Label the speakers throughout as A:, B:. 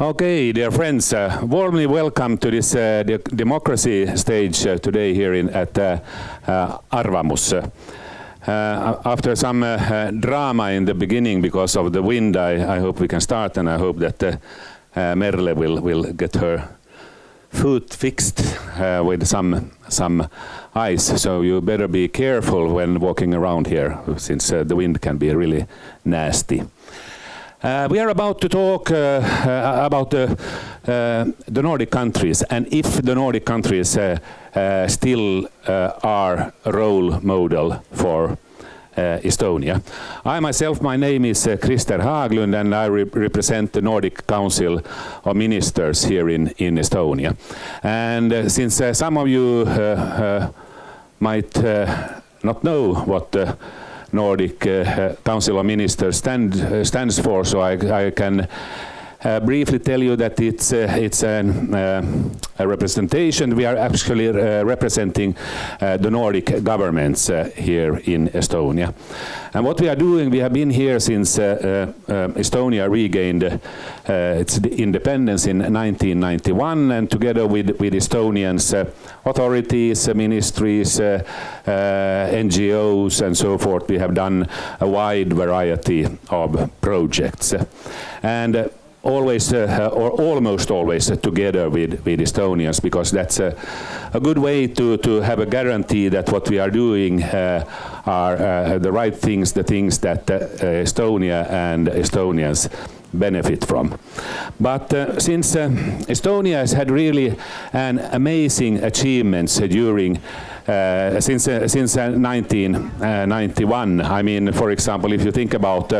A: Okay, dear friends, uh, warmly welcome to this uh, de democracy stage uh, today here in, at uh, uh, Arvamus. Uh, after some drama in the beginning because of the wind, I, I, hope we can start and I hope that Merle will, will get her foot fixed with some, some ice. So you better be careful when walking around here since the wind can be really nasty. Uh, we are about to talk uh, uh, about the, uh, the Nordic countries and if the Nordic countries uh, still are a role model for Estonia. I myself, my name is Krister Haglund and I re represent the Nordic Council of Ministers here in, in Estonia. And since some of you might not know what Nordic uh, Council of Ministers stand, uh, stands for, so I, I can uh, briefly tell you that it's uh, it's an, uh, a representation. We are actually uh, representing uh, the Nordic governments uh, here in Estonia. And what we are doing, we have been here since uh, um, Estonia regained its independence in 1991, and together with with Estonians, authorities, ministries, NGOs, and so forth, we have done a wide variety of projects. And always uh, or almost always uh, together with, with Estonians because that's a, a, good way to, to have a guarantee that what we are doing uh, are uh, the right things, the things that uh, Estonia and Estonians benefit from. But uh, since Estonia has had really an amazing achievements during uh, since uh, since 1991. Uh, I mean, for example, if you think about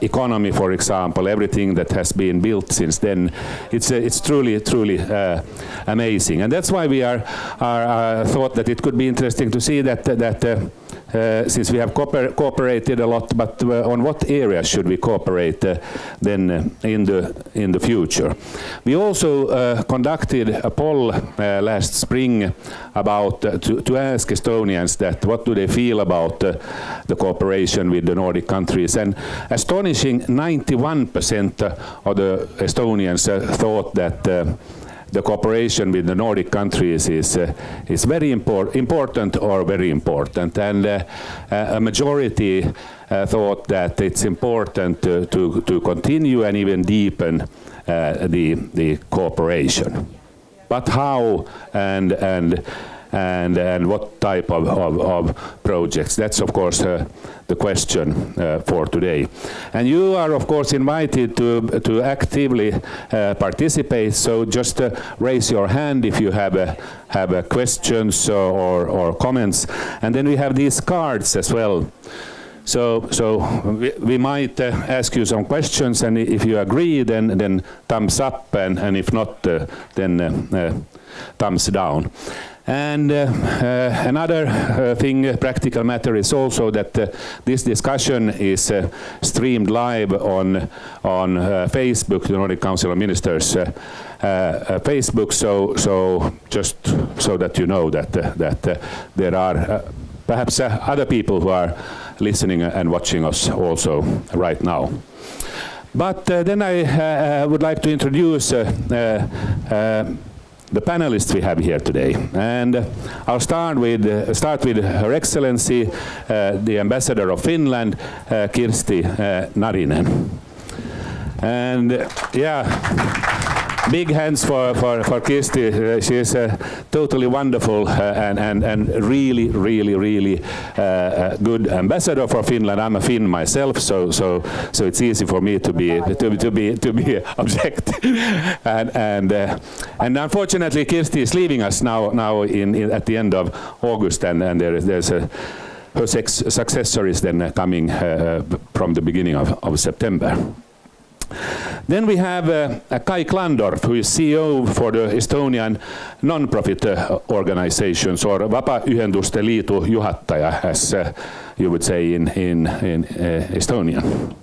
A: economy, for example, everything that has been built since then, it's it's truly truly amazing, and that's why we are, are thought that it could be interesting to see that that uh, since we have cooper cooperated a lot, but uh, on what areas should we cooperate uh, then uh, in the in the future? We also uh, conducted a poll uh, last spring about to, to ask Estonians that what do they feel about the cooperation with the Nordic countries, and astonishing 91% of the Estonians thought that the cooperation with the Nordic countries is uh, is very impor important or very important, and uh, a majority uh, thought that it's important to, to, to continue and even deepen uh, the the cooperation. But how and and and, and what type of, of, of projects. That's of course uh, the question uh, for today. And you are of course invited to, to actively uh, participate, so just uh, raise your hand if you have, uh, have uh, questions or, or comments. And then we have these cards as well. So, so we, we might uh, ask you some questions, and if you agree, then then thumbs up, and, and if not, uh, then uh, thumbs down. And uh, uh, another uh, thing, practical matter, is also that uh, this discussion is uh, streamed live on on uh, Facebook, the Nordic Council of Ministers Facebook. So, so just so that you know that that there are perhaps other people who are listening and watching us also right now. But uh, then I uh, would like to introduce uh, the panelists we have here today. And I'll start with, uh, start with Her Excellency, uh, the Ambassador of Finland, uh, Kirsti uh, Narinen. And yeah, big hands for, for, for Kirsti. Uh, she is uh, totally wonderful uh, and, and, and really, really, really uh, uh, good ambassador for Finland. I'm a Finn myself, so, so, so it's easy for me to be, to, to be, to be object. and, and, uh, and unfortunately, Kirsti is leaving us now, now in, in, at the end of August, and, and there is, there's a, her successor is then coming from the beginning of, of September. Then we have uh, Kai Klandorf, who is CEO for the Estonian non-profit uh, organizations, or Vabaühenduste Liidu juhataja, as uh, you would say in, in, in uh, Estonian.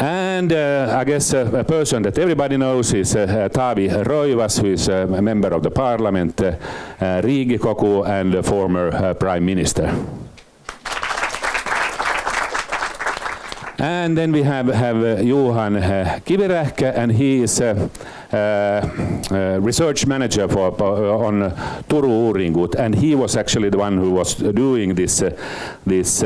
A: And uh, I guess uh, a person that everybody knows is uh, Taavi Rõivas, who is a member of the parliament, uh, Riigikogu, and a former prime minister. And then we have, have uh, Johan uh, Kivirähkä, and he is uh, Uh, uh, research manager for, for on uh, Turun Uringut, and he was actually the one who was doing this, this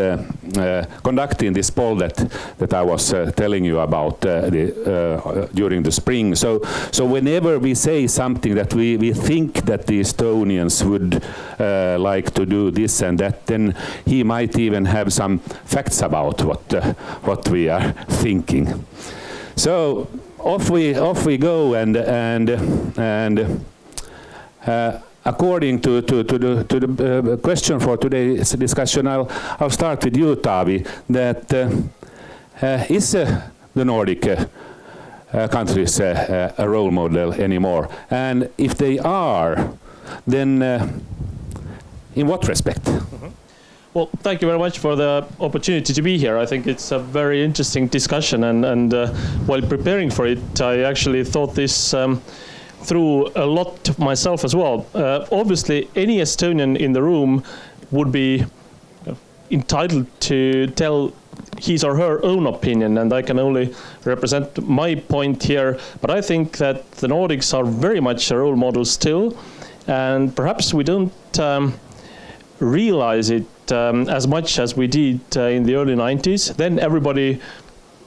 A: conducting this poll that that I was telling you about the, during the spring. So, so whenever we say something that we, we think that the Estonians would like to do this and that, then he might even have some facts about what what we are thinking. So off we off we go and and and uh, according to, to, to the, to the uh, question for today's discussion, I'll, I'll start with you, Taavi, that uh, uh is the Nordic uh, countries a role model anymore? And if they are, then in what respect? Mm -hmm.
B: Well, thank you very much for the opportunity to be here. I think it's a very interesting discussion, and, and uh, while preparing for it, I actually thought this um, through a lot myself as well. Uh, obviously, any Estonian in the room would be entitled to tell his or her own opinion, and I can only represent my point here. But I think that the Nordics are very much a role model still, and perhaps we don't um, realize it um, as much as we did uh, in the early 90s. Then everybody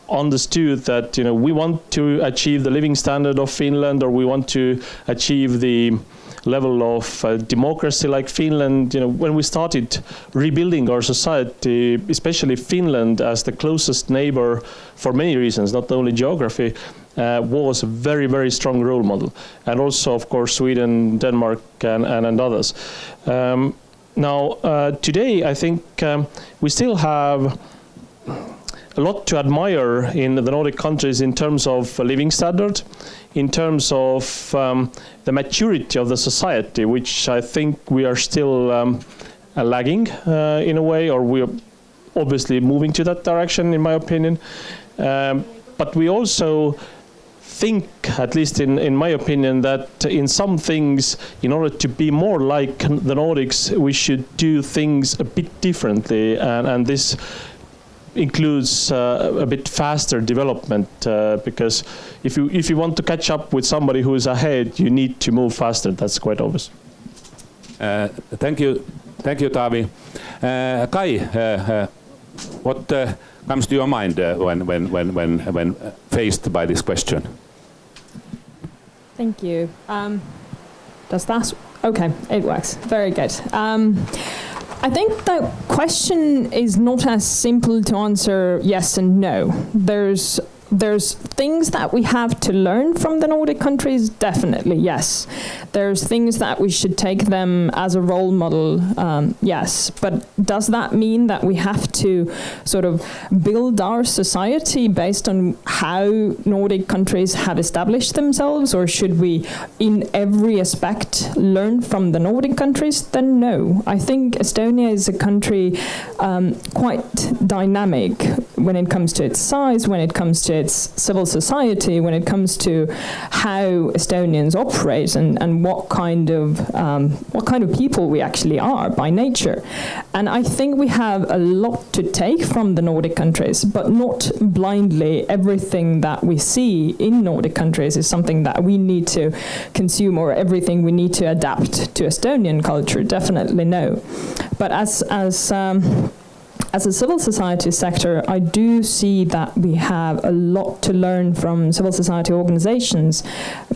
B: understood that you know we want to achieve the living standard of Finland or we want to achieve the level of uh, democracy like Finland you know when we started rebuilding our society especially Finland as the closest neighbor for many reasons not only geography uh, was a very very strong role model and also of course Sweden Denmark and, and, and others um, now, uh, today, I think um, we still have a lot to admire in the Nordic countries in terms of living standard, in terms of um, the maturity of the society, which I think we are still um, lagging uh, in a way, or we're obviously moving to that direction, in my opinion. Um, but we also think, at least in, in my opinion, that in some things, in order to be more like the Nordics, we should do things a bit differently. And, and this includes uh, a bit faster development uh, because if you if you want to catch up with somebody who is ahead, you need to move faster. That's quite obvious.
A: Uh, thank you, thank you, Taavi. Uh, Kai, uh, uh, what comes to your mind when when when when when faced by this question?
C: Thank you. Um, does that? Okay, it works. Very good. Um, I think the question is not as simple to answer yes and no. There's there's things that we have to learn from the Nordic countries, definitely, yes. There's things that we should take them as a role model, um, yes. But does that mean that we have to sort of build our society based on how Nordic countries have established themselves, or should we, in every aspect, learn from the Nordic countries? Then no. I think Estonia is a country um, quite dynamic when it comes to its size, when it comes to its civil society when it comes to how Estonians operate and, and what kind of um, what kind of people we actually are by nature. And I think we have a lot to take from the Nordic countries, but not blindly everything that we see in Nordic countries is something that we need to consume or everything we need to adapt to Estonian culture. Definitely no. But as as um, as a civil society sector, I do see that we have a lot to learn from civil society organizations,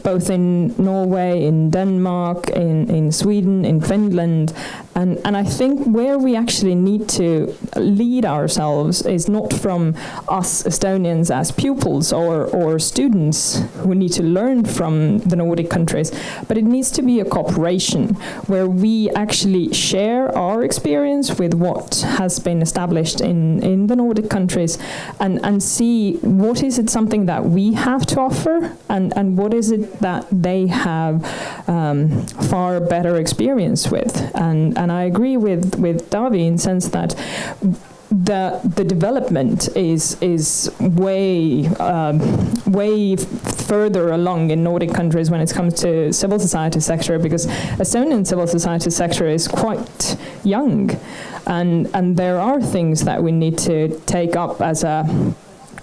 C: both in Norway, in Denmark, in, in Sweden, in Finland, and, and I think where we actually need to lead ourselves is not from us Estonians as pupils or, or students who need to learn from the Nordic countries, but it needs to be a cooperation where we actually share our experience with what has been established in, in the Nordic countries and, and see what is it something that we have to offer and, and what is it that they have um, far better experience with. And, and I agree with with Taavi in sense that the the development is is way um, way further along in Nordic countries when it comes to civil society sector because Estonian civil society sector is quite young, and and there are things that we need to take up as a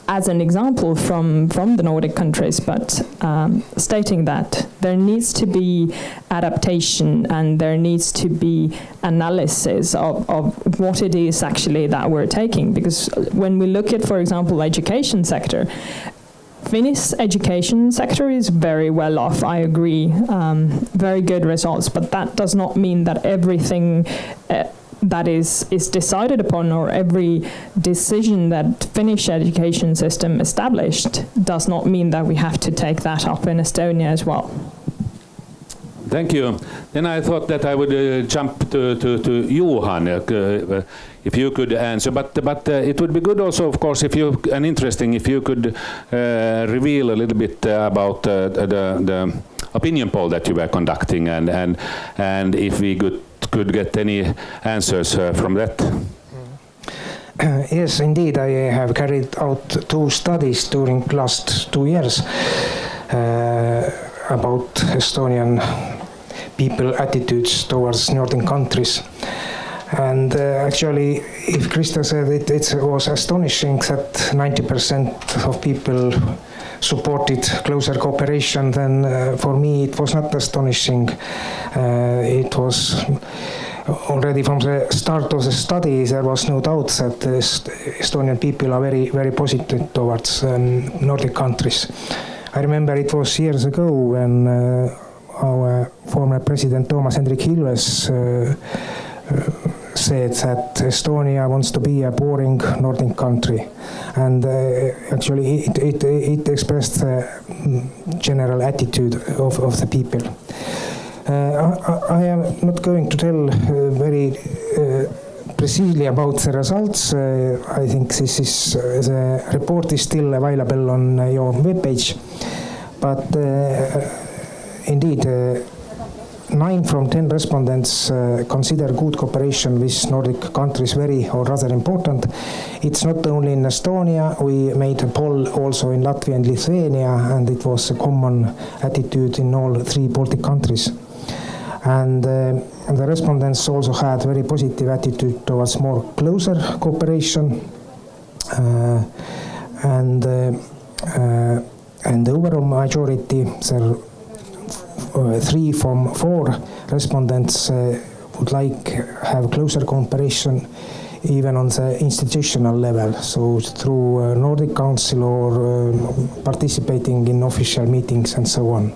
C: as an example from, from the Nordic countries, but um, stating that there needs to be adaptation and there needs to be analysis of, of what it is actually that we're taking. Because when we look at, for example, education sector, Finnish education sector is very well off, I agree. Um, very good results, but that does not mean that everything uh, that is, is decided upon or every decision that Finnish education system established does not mean that we have to take that up in Estonia as well.
A: Thank you. Then I thought that I would uh, jump to, to, to Johan, uh, uh if you could answer. But, but uh, it would be good also, of course, if you, and interesting, if you could uh, reveal a little bit uh, about the, the opinion poll that you were conducting and, and, and if we could could get any answers uh, from that.
D: yes, indeed, I have carried out two studies during the last two years uh, about Estonian people attitudes towards northern countries. And uh, actually, if Krister said it, it was astonishing that 90% of people supported closer cooperation, then uh, for me it was not astonishing. Uh, it was already from the start of the study, there was no doubt that the Estonian people are very, very positive towards um, Nordic countries. I remember it was years ago when uh, our former president Toomas Hendrik Ilves uh, uh, said that Estonia wants to be a boring Nordic country. And uh, actually, it, it, it expressed the general attitude of, of the people. Uh, I, I, am not going to tell uh, very uh, precisely about the results. Uh, I think this is uh, the report is still available on your webpage. But indeed, nine from ten respondents uh, consider good cooperation with Nordic countries very or rather important. It's not only in Estonia, we made a poll also in Latvia and Lithuania, and it was a common attitude in all three Baltic countries. And uh, the respondents also had very positive attitude towards more closer cooperation. Uh, and uh, uh, and the overall majority, there three from four respondents uh, would like have closer cooperation even on the institutional level, so through uh, Nordic Council or uh, participating in official meetings and so on.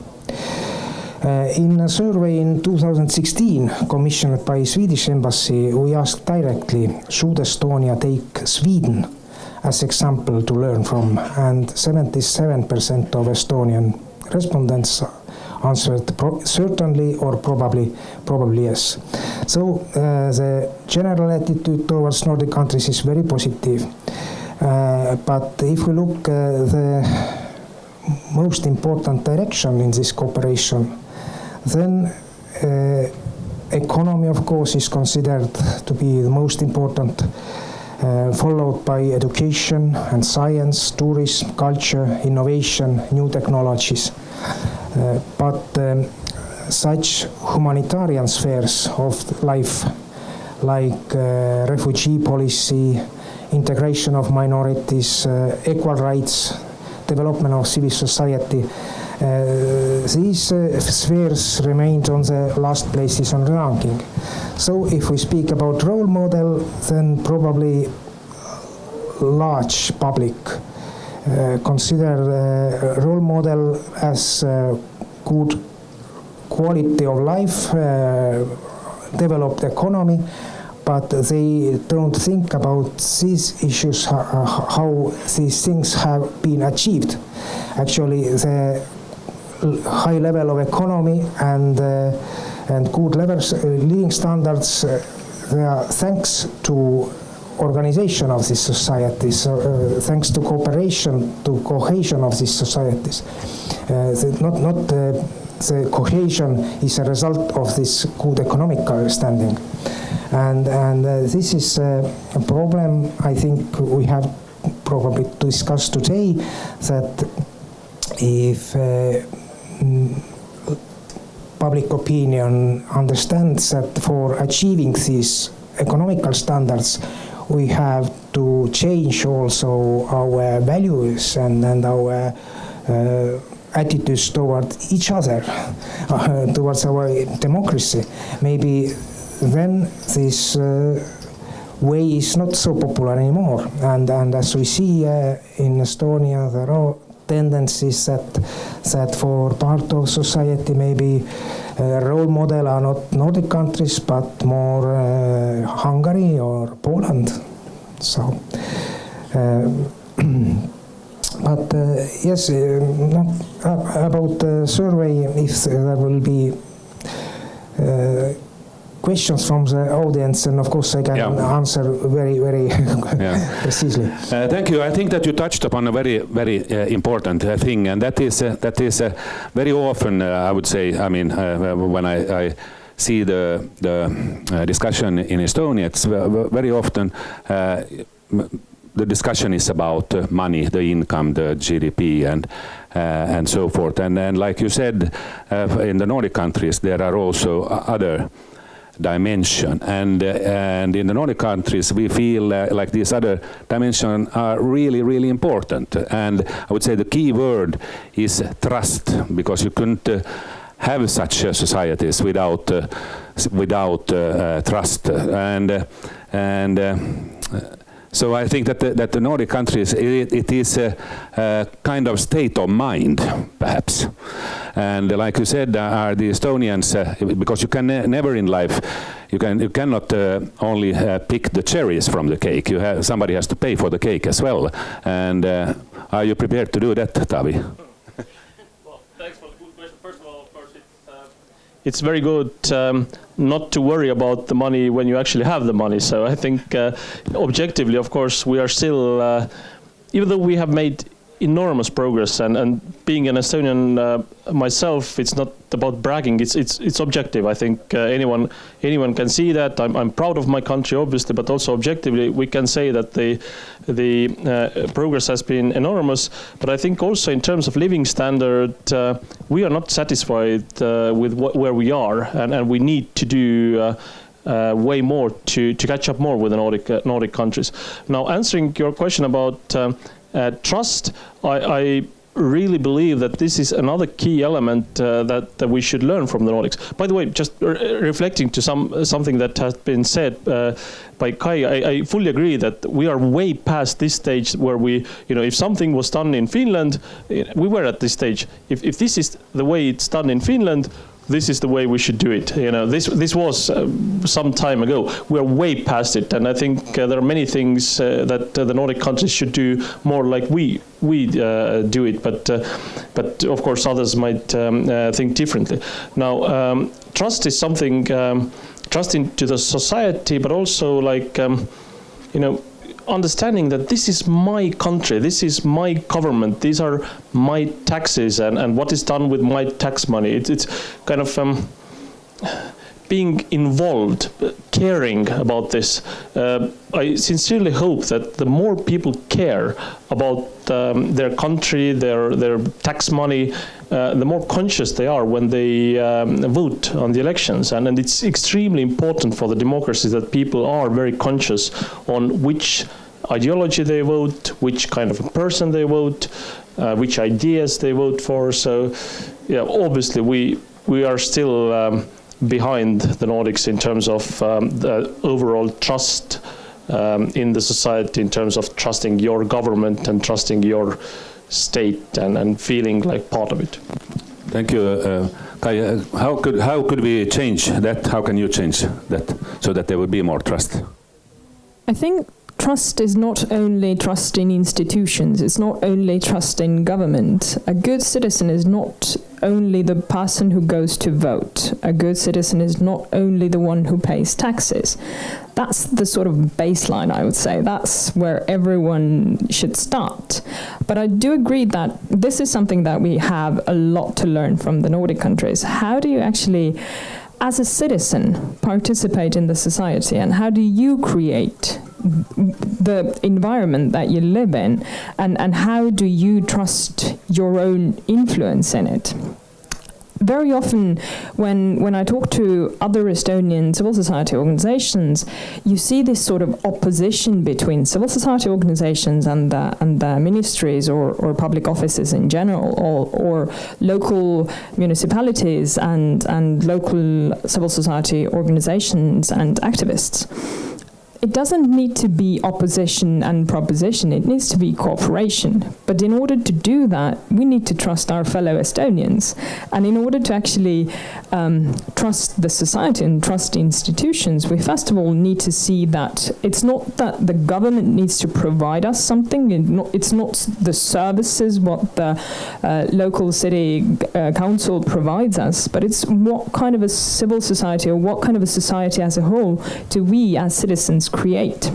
D: Uh, in a survey in 2016 commissioned by Swedish Embassy, we asked directly, should Estonia take Sweden as example to learn from? And 77% of Estonian respondents answered certainly or probably, probably yes. So uh, the general attitude towards Nordic countries is very positive. Uh, but if we look uh, the most important direction in this cooperation, then uh, economy, of course, is considered to be the most important, uh, followed by education and science, tourism, culture, innovation, new technologies. Uh, but um, such humanitarian spheres of life, like uh, refugee policy, integration of minorities, equal rights, development of civil society, uh, these uh, spheres remained on the last places on the ranking. So if we speak about role model, then probably large public consider role model as good quality of life, uh, developed economy, but they don't think about these issues, how, how these things have been achieved. Actually, the high level of economy and uh, and good levels, uh, living standards, uh, they are thanks to organization of these societies, uh, thanks to cooperation, to cohesion of these societies. Uh, not not uh, the cohesion is a result of this good economic understanding, and and uh, this is a problem I think we have probably to discuss today. That if mm, public opinion understands that for achieving these economical standards we have to change also our values and, and our uh, attitudes toward each other, uh, towards our democracy. Maybe then this uh, way is not so popular anymore. And, and as we see uh, in Estonia, there are tendencies that, that for part of society maybe role model are not Nordic countries but more uh, Hungary or Poland. So, uh, but yes, about the survey, if there will be questions from the audience, and of course I can
A: Yeah.
D: answer very, very
A: Yeah.
D: precisely.
A: Uh, thank you. I think that you touched upon a very, very uh, important uh, thing, and that is uh, that is uh, very often uh, I would say. I mean, uh, when I, I see the the uh, discussion in Estonia, it's ve- ve- very often. Uh, the discussion is about uh, money, the income, the GDP, and uh, and so forth. And and like you said, uh, in the Nordic countries, there are also other dimension. And, uh, and in the Nordic countries, we feel uh, like these other dimensions are really, really important. And I would say the key word is trust, because you couldn't uh, have such uh, societies without, uh, without uh, trust. And, and so I think that the, that the Nordic countries, it, it is a, a kind of state of mind, perhaps. And like you said, uh, are the Estonians, uh, because you can ne- never in life, you can you cannot uh, only uh, pick the cherries from the cake. You somebody has to pay for the cake as well. And uh, are you prepared to do that, Taavi?
B: Well, thanks for the good question. First of all, of course, it's, uh, it's very good um, not to worry about the money when you actually have the money. So I think uh, objectively, of course, we are still, uh, even though we have made enormous progress, and, and being an Estonian uh, myself, it's not about bragging. It's it's it's objective. I think uh, anyone anyone can see that. I'm I'm proud of my country, obviously, but also objectively, we can say that the the uh, progress has been enormous. But I think also in terms of living standard, uh, we are not satisfied uh, with what, where we are, and, and we need to do. Uh, uh, way more to, to catch up more with the Nordic uh, Nordic countries. Now, answering your question about um, trust, I, I really believe that this is another key element uh, that, that we should learn from the Nordics. By the way, just re- reflecting to some something that has been said uh, by Kai, I, I fully agree that we are way past this stage where we, you know, if something was done in Finland, we were at this stage. If, if this is the way it's done in Finland, this is the way we should do it. You know, this this was uh, some time ago. We're way past it, and I think uh, there are many things uh, that uh, the Nordic countries should do more like we we uh, do it. But uh, but of course, others might um, think differently. Now, um, trust is something. Um, trust into the society, but also like um, you know understanding that this is my country, this is my government, these are my taxes, and, and what is done with my tax money. It's, it's kind of um, being involved, uh, caring about this. Uh, I sincerely hope that the more people care about um, their country, their their tax money, uh, the more conscious they are when they um, vote on the elections. And, and it's extremely important for the democracy that people are very conscious on which ideology they vote, which kind of a person they vote, uh, which ideas they vote for. So, yeah, obviously we we are still um, behind the Nordics in terms of um, the overall trust um, in the society, in terms of trusting your government and trusting your state and, and feeling like part of it.
A: Thank you. Uh, Kai, uh, how could how could we change that? How can you change that so that there will be more trust?
C: I think trust is not only trust in institutions, it's not only trust in government. A good citizen is not only the person who goes to vote. A good citizen is not only the one who pays taxes. That's the sort of baseline, I would say. That's where everyone should start. But I do agree that this is something that we have a lot to learn from the Nordic countries. How do you actually as a citizen participate in the society and how do you create the environment that you live in and, and how do you trust your own influence in it? Very often, when when I talk to other Estonian civil society organizations, you see this sort of opposition between civil society organizations and the, and the ministries or, or public offices in general, or, or local municipalities and and local civil society organizations and activists it doesn't need to be opposition and proposition, it needs to be cooperation. But in order to do that, we need to trust our fellow Estonians. And in order to actually um, trust the society and trust institutions, we first of all need to see that it's not that the government needs to provide us something, it's not the services what the uh, local city uh, council provides us, but it's what kind of a civil society or what kind of a society as a whole do we as citizens create.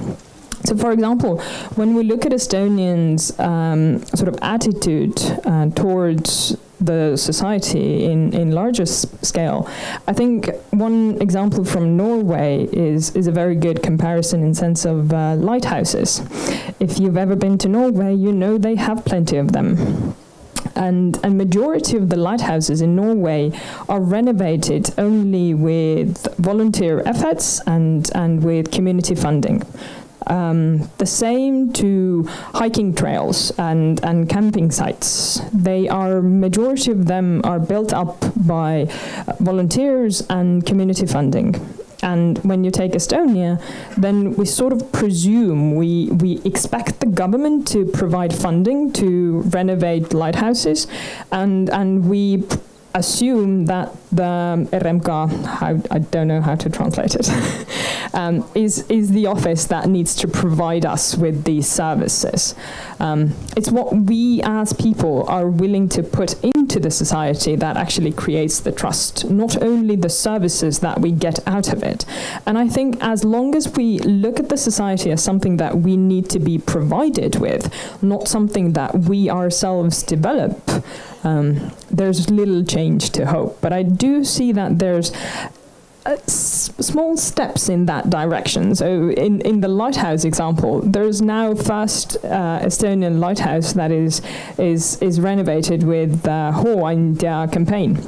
C: So, for example, when we look at Estonians' um, sort of attitude uh, towards the society in, in larger scale, I think one example from Norway is, is a very good comparison in sense of uh, lighthouses. If you've ever been to Norway, you know they have plenty of them and a majority of the lighthouses in Norway are renovated only with volunteer efforts and, and with community funding. Um, the same to hiking trails and, and camping sites. They are majority of them are built up by volunteers and community funding. And when you take Estonia, then we sort of presume, we, we expect the government to provide funding to renovate lighthouses, and, and we assume that the RMK, how, I don't know how to translate it, um, is, is the office that needs to provide us with these services. Um, it's what we as people are willing to put into the society that actually creates the trust, not only the services that we get out of it. And I think as long as we look at the society as something that we need to be provided with, not something that we ourselves develop, um, there's little change to hope. But I do see that there's uh, small steps in that direction. So in, in the lighthouse example, there's now first uh, Estonian lighthouse that is is is renovated with the Hooandja campaign.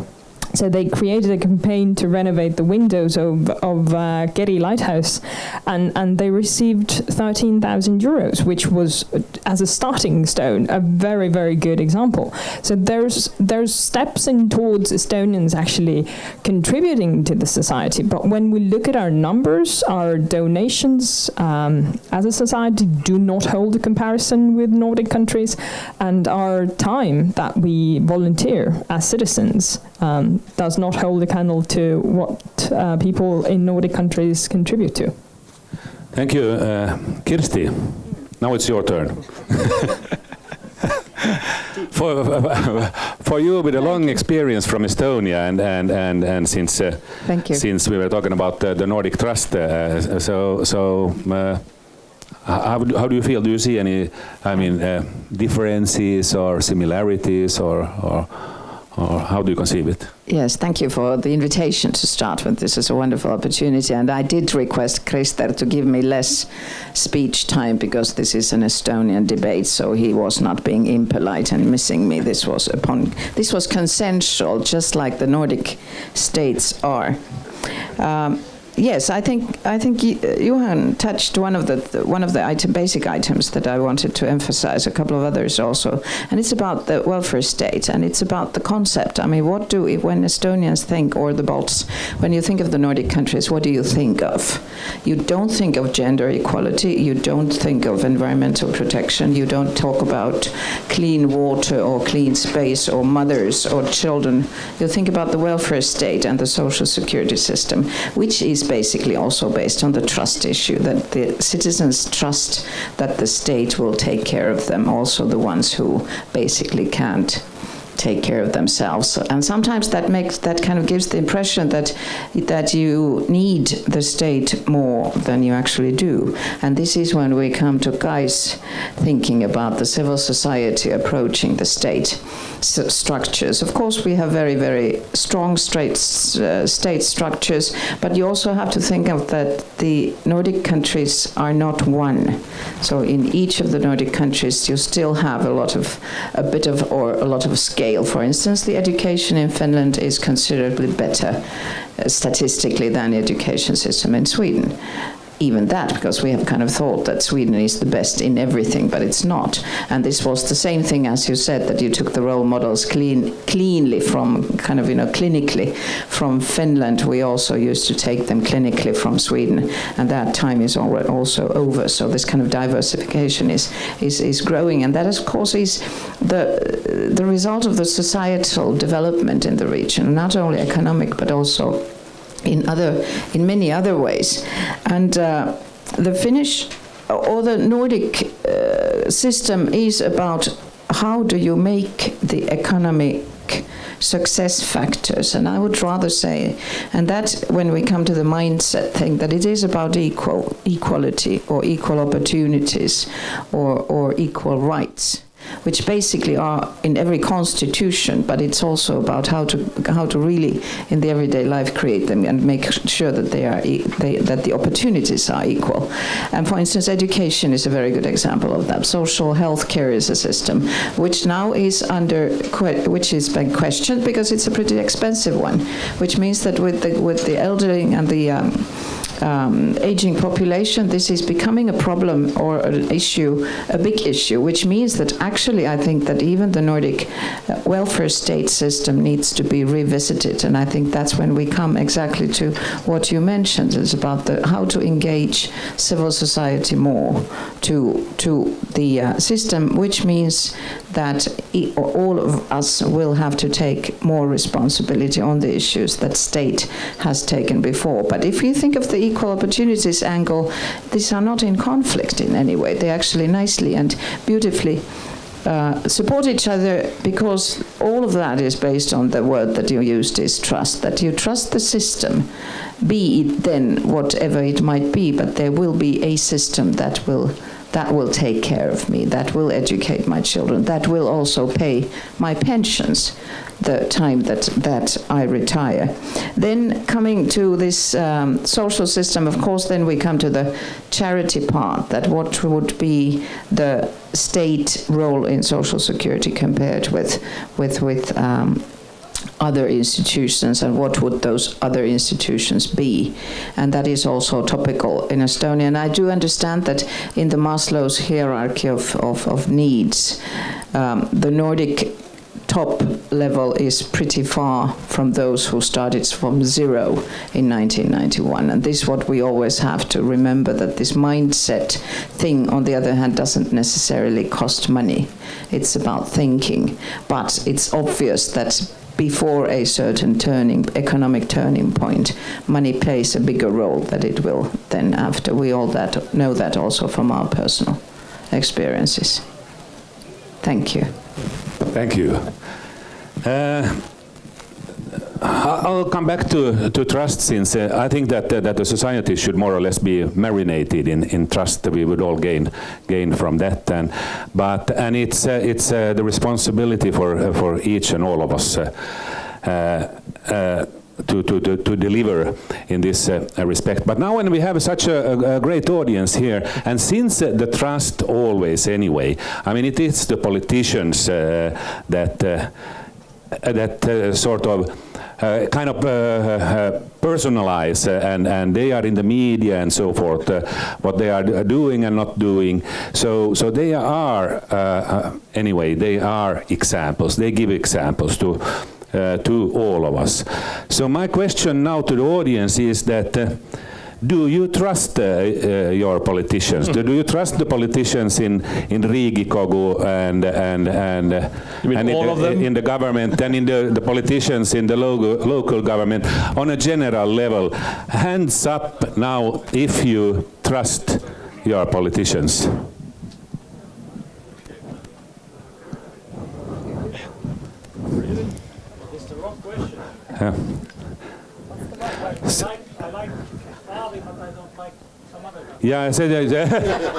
C: So they created a campaign to renovate the windows of, of uh, Keri Lighthouse, and, and they received 13,000 euros, which was, as a starting stone, a very, very good example. So there's, there's steps in towards Estonians actually contributing to the society, but when we look at our numbers, our donations um, as a society do not hold a comparison with Nordic countries, and our time that we volunteer as citizens um, does not hold a candle to what uh, people in Nordic countries contribute to.
A: Thank you. Uh, Kirsti, now it's your turn. for, for you with a long experience from Estonia and and and, and since uh, since we were talking about the Nordic Trust, uh, so so uh, how, how do you feel? Do you see any, I mean, uh, differences or similarities or, or or how do you conceive it?
E: Yes, thank you for the invitation to start with. This is a wonderful opportunity, and I did request Krister to give me less speech time because this is an Estonian debate, so he was not being impolite and missing me. This was upon this was consensual, just like the Nordic states are. Um, yes, I think I think Johan touched one of the, the one of the item, basic items that I wanted to emphasize. A couple of others also, and it's about the welfare state, and it's about the concept. I mean, what do when Estonians think, or the Balts, when you think of the Nordic countries, what do you think of? You don't think of gender equality. You don't think of environmental protection. You don't talk about clean water or clean space or mothers or children. You think about the welfare state and the social security system, which is basically also based on the trust issue that the citizens trust that the state will take care of them, also the ones who basically can't take care of themselves. And sometimes that makes that kind of gives the impression that that you need the state more than you actually do. And this is when we come to Kai's thinking about the civil society approaching the state structures. Of course, we have very, very strong state, uh, state structures, but you also have to think of that the Nordic countries are not one. So in each of the Nordic countries, you still have a lot of, a bit of, or a lot of scale scale. For instance, the education in Finland is considerably better uh, statistically than the education system in Sweden even that because we have kind of thought that Sweden is the best in everything, but it's not. And this was the same thing as you said that you took the role models clean, cleanly from kind of you know clinically from Finland. We also used to take them clinically from Sweden, and that time is also over. So this kind of diversification is is, is growing, and that of course is the the result of the societal development in the region, not only economic but also in other in many other ways. And uh, the Finnish or the Nordic uh, system is about how do you make the economic success factors. And I would rather say and that when we come to the mindset thing that it is about equal equality or equal opportunities or, or equal rights which basically are in every constitution, but it's also about how to how to really in the everyday life create them and make sure that they are e they, that the opportunities are equal. And for instance, education is a very good example of that. Social health care is a system which now is under which is being questioned because it's a pretty expensive one, which means that with the with the elderly and the um, um, aging population, this is becoming a problem or an issue, a big issue, which means that actually I think that even the Nordic uh, welfare state system needs to be revisited. And I think that's when we come exactly to what you mentioned, is about the, how to engage civil society more to, to the uh, system, which means that e all of us will have to take more responsibility on the issues that state has taken before. But if you think of the equal opportunities angle, these are not in conflict in any way. They actually nicely and beautifully uh, support each other because all of that is based on the word that you used is trust, that you trust the system, be it then whatever it might be, but there will be a system that will that will take care of me, that will educate my children, that will also pay my pensions the time that, that I retire. Then coming to this um, social system, of course, then we come to the charity part, that what would be the state role in social security compared with, with, with um, other institutions and what would those other institutions be. And that is also topical in Estonia. And I do understand that in the Maslow's hierarchy of, of, of needs, um, the Nordic top level is pretty far from those who started from zero in 1991. And this is what we always have to remember, that this mindset thing, on the other hand, doesn't necessarily cost money. It's about thinking. But it's obvious that before a certain turning, economic turning point, money plays a bigger role than it will then after. We all that know that also from our personal experiences. Thank you.
A: Thank you. Uh, I'll come back to, to trust since uh, I think that, uh, that the society should more or less be marinated in, in trust. We would all gain gain from that. And, but, and it's, uh, it's uh, the responsibility for, uh, for each and all of us to, to, to, to, deliver in this uh, respect. But now when we have such a, a great audience here, and since uh, the trust always anyway, I mean it is the politicians uh, that, uh, that uh, sort of uh, kind of uh, uh, uh, personalize and, and they are in the media and so forth, what they are doing and not doing. So, so they are, anyway, they are examples, they give examples to uh, to all of us. So my question now to the audience is that uh, do you trust uh, uh, your politicians? do, do, you trust the politicians in in Riigikogu and and and, uh, and in, in, the government and in the, the politicians in the local local government on a general level? Hands up now if you trust your politicians. Yeah. Yeah, I said,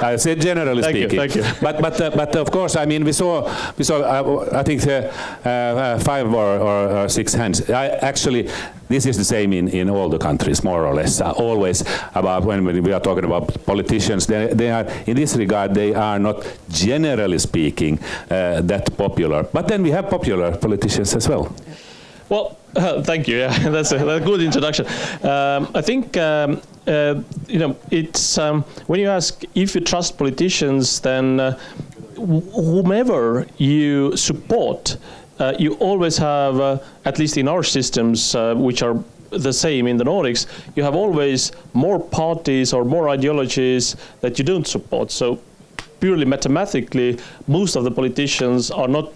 A: I said generally
B: thank
A: speaking.
B: You, thank you.
A: But but uh, but of course, I mean, we saw we saw uh, I think uh, uh five or, or, six hands. I, actually, this is the same in, in all the countries, more or less. Uh, always about when we are talking about politicians, they, they are, in this regard, they are not generally speaking uh, that popular. But then we have popular politicians as well.
B: Well, uh, thank you. Yeah, that's a, that's a good introduction. Um, I think um, uh, you know it's um, when you ask if you trust politicians, then uh, whomever you support, uh, you always have, uh, at least in our systems, uh, which are the same in the Nordics, you have always more parties or more ideologies that you don't support. So purely mathematically, most of the politicians are not.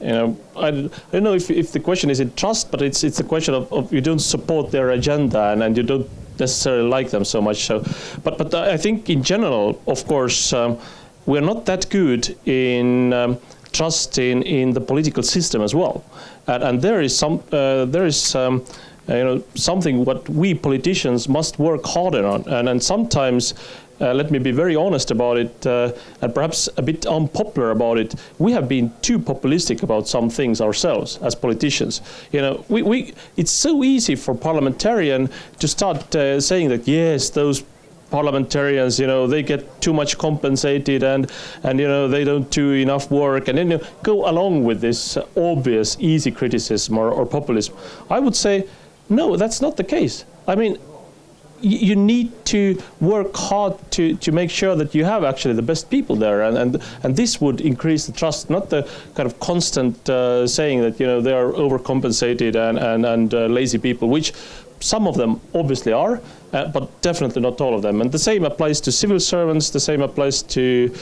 B: You know, I, I, don't know if, if the question is in trust, but it's it's a question of, of you don't support their agenda and, and you don't necessarily like them so much. So, but but I think in general, of course, um, we're not that good in um, trusting in the political system as well, and, and there is some uh, there is. Um, you know something what we politicians must work harder on and, and sometimes uh, let me be very honest about it uh, and perhaps a bit unpopular about it. We have been too populistic about some things ourselves as politicians. You know, we, we it's so easy for parliamentarian to start uh, saying that yes, those parliamentarians, you know, they get too much compensated and, and you know, they don't do enough work and then you know, go along with this obvious, easy criticism or, or populism. I would say, no, that's not the case. I mean, you need to work hard to, to make sure that you have actually the best people there. And, and, and this would increase the trust not the kind of constant uh, saying that you know they are overcompensated and, and, and uh, lazy people which some of them obviously are uh, but definitely not all of them. And the same applies to civil servants the same applies to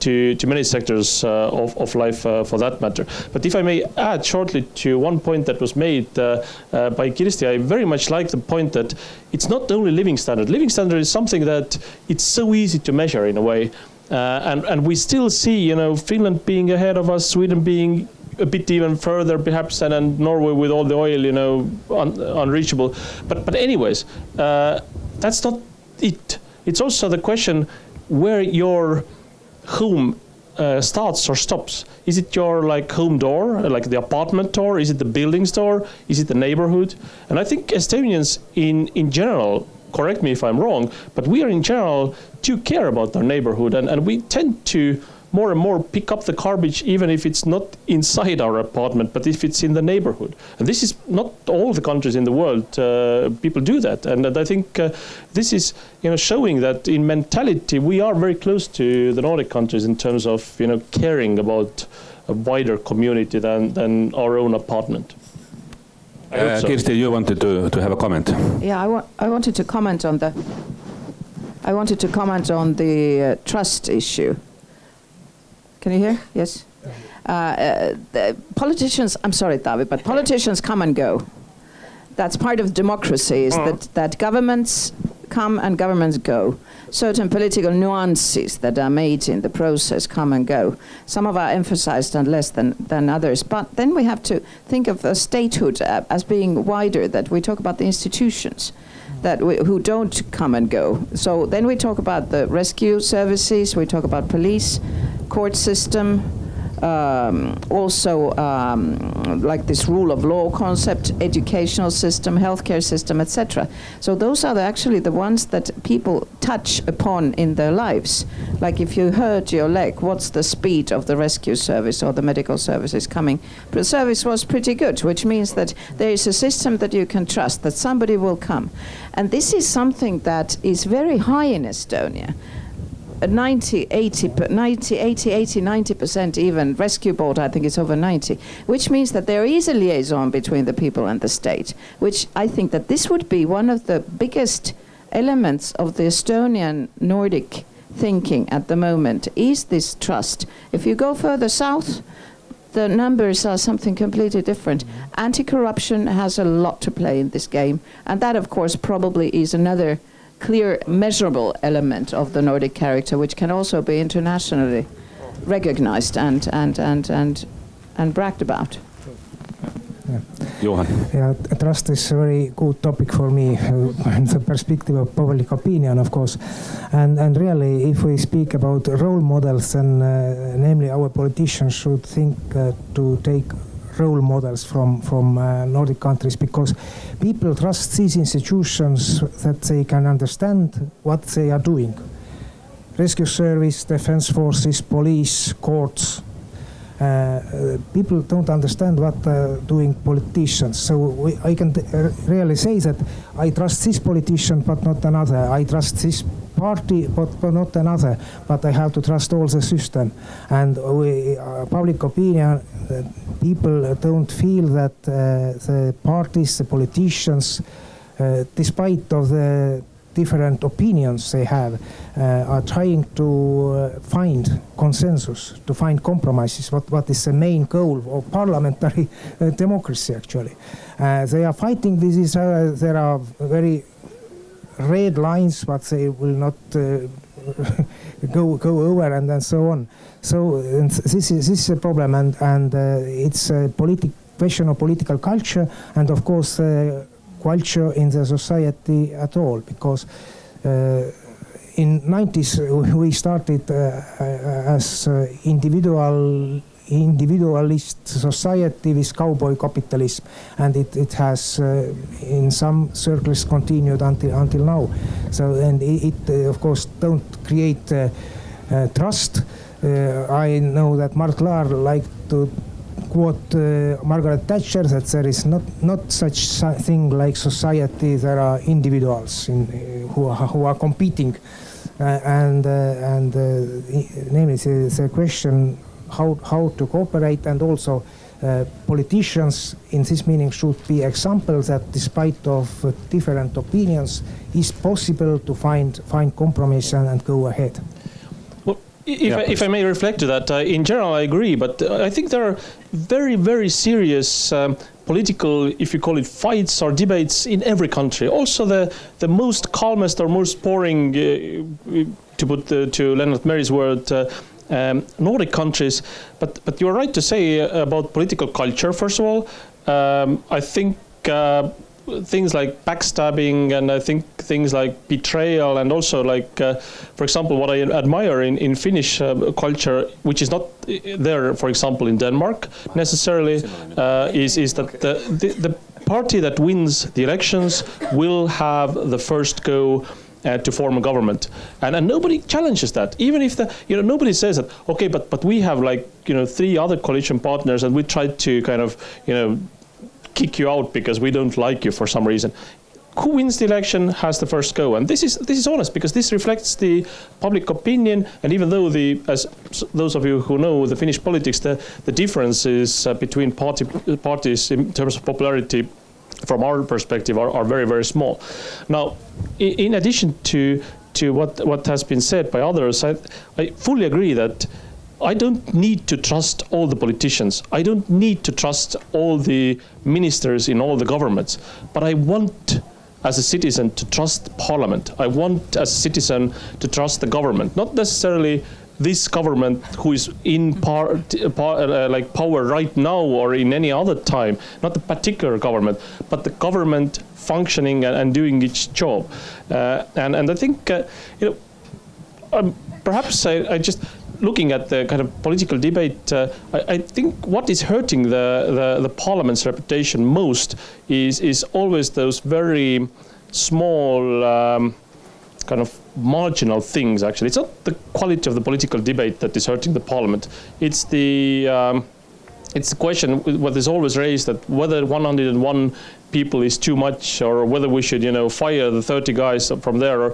B: to, to many sectors uh, of, of life uh, for that matter. But if I may add shortly to one point that was made uh, by Kirsti, I very much like the point that it's not only living standard. Living standard is something that it's so easy to measure in a way. And, and we still see, you know, Finland being ahead of us, Sweden being a bit even further perhaps and Norway with all the oil, you know, un, unreachable. But, but anyways, uh, that's not it. It's also the question where your home uh, starts or stops? Is it your like home door, like the apartment door? Is it the building door? Is it the neighborhood? And I think Estonians in in general, correct me if I'm wrong, but we are in general do care about our neighborhood, and, and we tend to more and more pick up the garbage even if it's not inside our apartment, but if it's in the neighborhood. And this is not all the countries in the world uh, people do that. And, and I think uh, this is you know showing that in mentality we are very close to the Nordic countries in terms of you know caring about a wider community than, than our own apartment.
A: Uh, so. Kirsti, you wanted to, to have a comment.
E: Yeah, I, wa I wanted to comment on the I wanted to comment on the uh, trust issue. Can you hear? Yes. Uh, uh, politicians, I'm sorry, David, but politicians come and go. That's part of democracy, is that, that governments come and governments go. Certain political nuances that are made in the process come and go. Some of are emphasized and less than, than others. But then we have to think of a statehood uh, as being wider, that we talk about the institutions that we, who don't come and go. So then we talk about the rescue services, we talk about police, court system, um, also um, like this rule of law concept, educational system, healthcare system, etc. So those are the, actually the ones that people touch upon in their lives. Like if you hurt your leg, what's the speed of the rescue service or the medical services coming? But the service was pretty good, which means that there is a system that you can trust, that somebody will come. And this is something that is very high in Estonia. 90, 80, 90, 80, 80, 90% even. Rescue board, I think it's over 90, which means that there is a liaison between the people and the state, which I think that this would be one of the biggest elements of the Estonian Nordic thinking at the moment is this trust. If you go further south, the numbers are something completely different. Anti-corruption has a lot to play in this game, and that, of course, probably is another clear, measurable element of the Nordic character, which can also be internationally recognized and, and, and, and, and bragged about.
A: Johan.
D: Yeah, trust is a very good topic for me, uh, the perspective of public opinion, of course. And, and really, if we speak about role models, then uh, namely our politicians should think uh, to take role models from from uh, Nordic countries because people trust these institutions that they can understand what they are doing. Rescue service, defense forces, police, courts. Uh, uh, people don't understand what uh, doing politicians. So we, I can really say that I trust this politician, but not another. I trust this party, but, but not another. But I have to trust all the system. And we, uh, public opinion, uh, people don't feel that uh, the parties, the politicians, uh, despite of the different opinions they have, uh, are trying to find consensus, to find compromises. What what is the main goal of parliamentary democracy? Actually, they are fighting. with This is there are very red lines, but they will not uh, go go over and, and so on. So this is this is a problem, and and uh, it's a politic question of political culture, and of course uh, culture in the society at all, because. Uh, in 90s we started uh, uh, as individual individualist society with cowboy capitalism, and it, it has uh, in some circles continued until until now. So and it, it uh, of course don't create uh, uh trust. Uh, I know that Mart Laar liked to quote uh, Margaret Thatcher that there is not not such thing like society. There are individuals in, who are, who are competing. and and namely the, the question how, how to cooperate and also uh, politicians in this meaning should be examples that despite of uh, different opinions is possible to find find compromise and, and go ahead.
B: Well, if, yeah, I, if I may reflect to that, uh, in general I agree, but uh, I think there are very, very serious um, political, if you call it fights or debates in every country. Also the, the most calmest or most boring, uh, to put the, to Lennart Meri's word, uh, um, Nordic countries. But but you're right to say uh, about political culture. First of all, um, I think. Uh, things like backstabbing and I think things like betrayal and also like, uh, for example, what I admire in, in Finnish uh, culture, which is not uh, there, for example, in Denmark necessarily, uh, is, is that the, the, the party that wins the elections will have the first go uh, to form a government. And, and nobody challenges that. Even if the, you know, nobody says that, okay, but, but we have like, you know, three other coalition partners and we tried to kind of, you know, kick you out because we don't like you for some reason who wins the election has the first go, and this is this is honest because this reflects the public opinion. And even though the, as those of you who know the Finnish politics, the the differences uh, between party parties in terms of popularity from our perspective are, are very, very small. Now, in, addition to, to what, what has been said by others, I, I fully agree that I don't need to trust all the politicians. I don't need to trust all the ministers in all the governments. But I want, as a citizen, to trust parliament. I want, as a citizen, to trust the government. Not necessarily this government who is in par, par uh, like power right now or in any other time, not the particular government, but the government functioning and, and doing its job. Uh, and, and I think, uh, you know, um, perhaps I, I, just, looking at the kind of political debate, uh, I, I, think what is hurting the, the, the, parliament's reputation most is, is always those very small um, kind of marginal things actually. It's not the quality of the political debate that is hurting the parliament. It's the um, it's the question what is always raised that whether 101 people is too much or whether we should you know fire the 30 guys from there.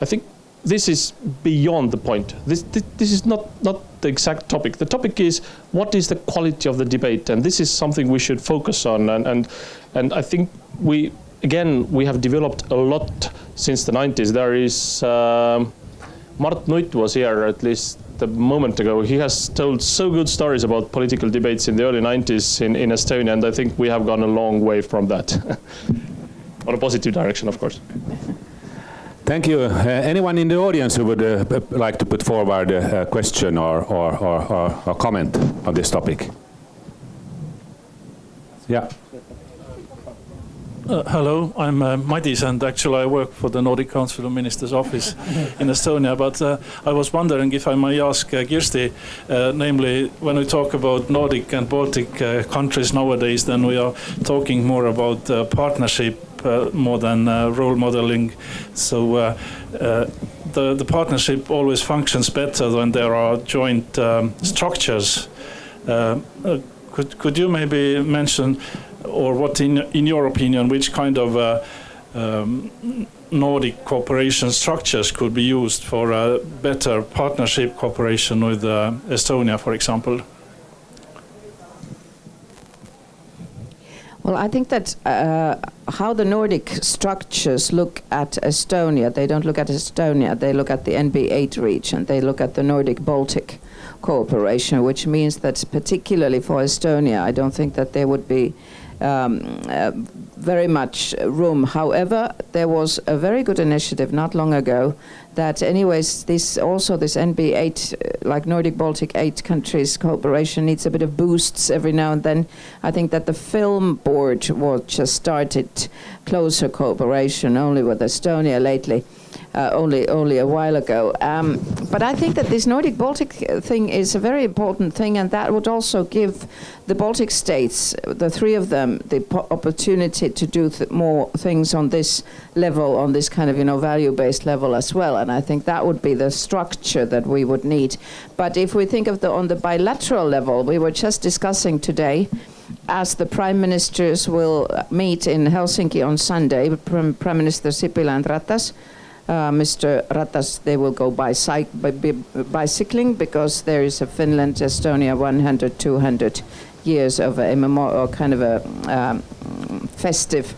B: I think this is beyond the point. This, this, this is not not the exact topic. The topic is what is the quality of the debate, and this is something we should focus on. And and and I think we again we have developed a lot since the 90s. There is, um, Mart Nutt was here at least a moment ago. He has told so good stories about political debates in the early 90s in, in Estonia, and I think we have gone a long way from that. On a positive direction, of course.
A: Thank you. Uh, anyone in the audience who would uh, like to put forward a, question or, or, or, or, or comment on this topic? Yeah.
F: Uh, hello, I'm uh, Madis, and actually I work for the Nordic Council of Ministers office in Estonia. But uh, I was wondering if I may ask uh, Kirsti, uh, namely, when we talk about Nordic and Baltic uh, countries nowadays, then we are talking more about uh, partnership more than role modeling. So the, the partnership always functions better when there are joint um, structures. could, could you maybe mention or what, in, in your opinion, which kind of uh, um, Nordic cooperation structures could be used for a better partnership cooperation with uh, Estonia, for example?
E: Well, I think that uh, how the Nordic structures look at Estonia, they don't look at Estonia, they look at the NB8 region, they look at the Nordic Baltic cooperation, which means that particularly for Estonia, I don't think that there would be um, uh, very much room. However, there was a very good initiative not long ago that anyways this also this NB8 uh, like Nordic Baltic 8 countries cooperation needs a bit of boosts every now and then. I think that the film board was just started closer cooperation only with Estonia lately uh, only only a while ago. Um, but I think that this Nordic Baltic thing is a very important thing, and that would also give the Baltic states, the three of them, the opportunity to do th more things on this level, on this kind of you know value-based level as well. And I think that would be the structure that we would need. But if we think of the on the bilateral level, we were just discussing today as the prime ministers will meet in Helsinki on Sunday, Prime Minister Sipilä and Ratas, uh, Mr. Ratas, they will go bicycling because there is a Finland, Estonia 100, 200 years of a memorial, kind of a um, festive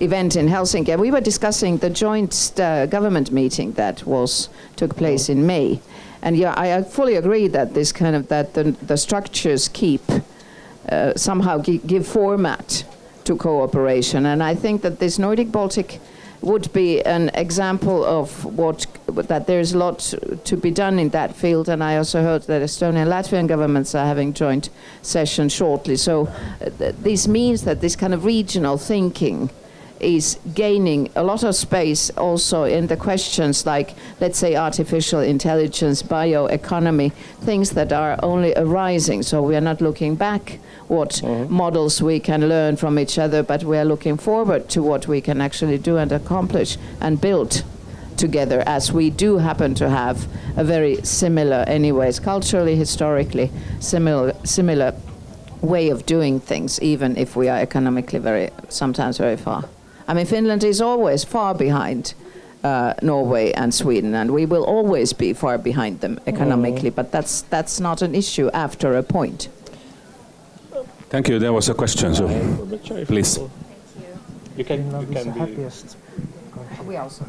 E: event in Helsinki. We were discussing the joint uh, government meeting that was took place in May. And yeah, I, I fully agree that this kind of that the, the structures keep uh, somehow give format to cooperation. And I think that this Nordic Baltic would be an example of what that there's a lot to be done in that field. And I also heard that Estonian and Latvian governments are having joint sessions shortly. So uh, th this means that this kind of regional thinking is gaining a lot of space also in the questions like, let's say, artificial intelligence, bioeconomy, things that are only arising. So we are not looking back what mm -hmm. models we can learn from each other, but we are looking forward to what we can actually do and accomplish and build together as we do happen to have a very similar anyways culturally historically similar similar way of doing things even if we are economically very sometimes very far I mean, Finland is always far behind uh, Norway and Sweden, and we will always be far behind them economically, but that's, that's not an issue after a point.
A: Thank you. There was a question, so please.
B: You can, you can be...
G: We also.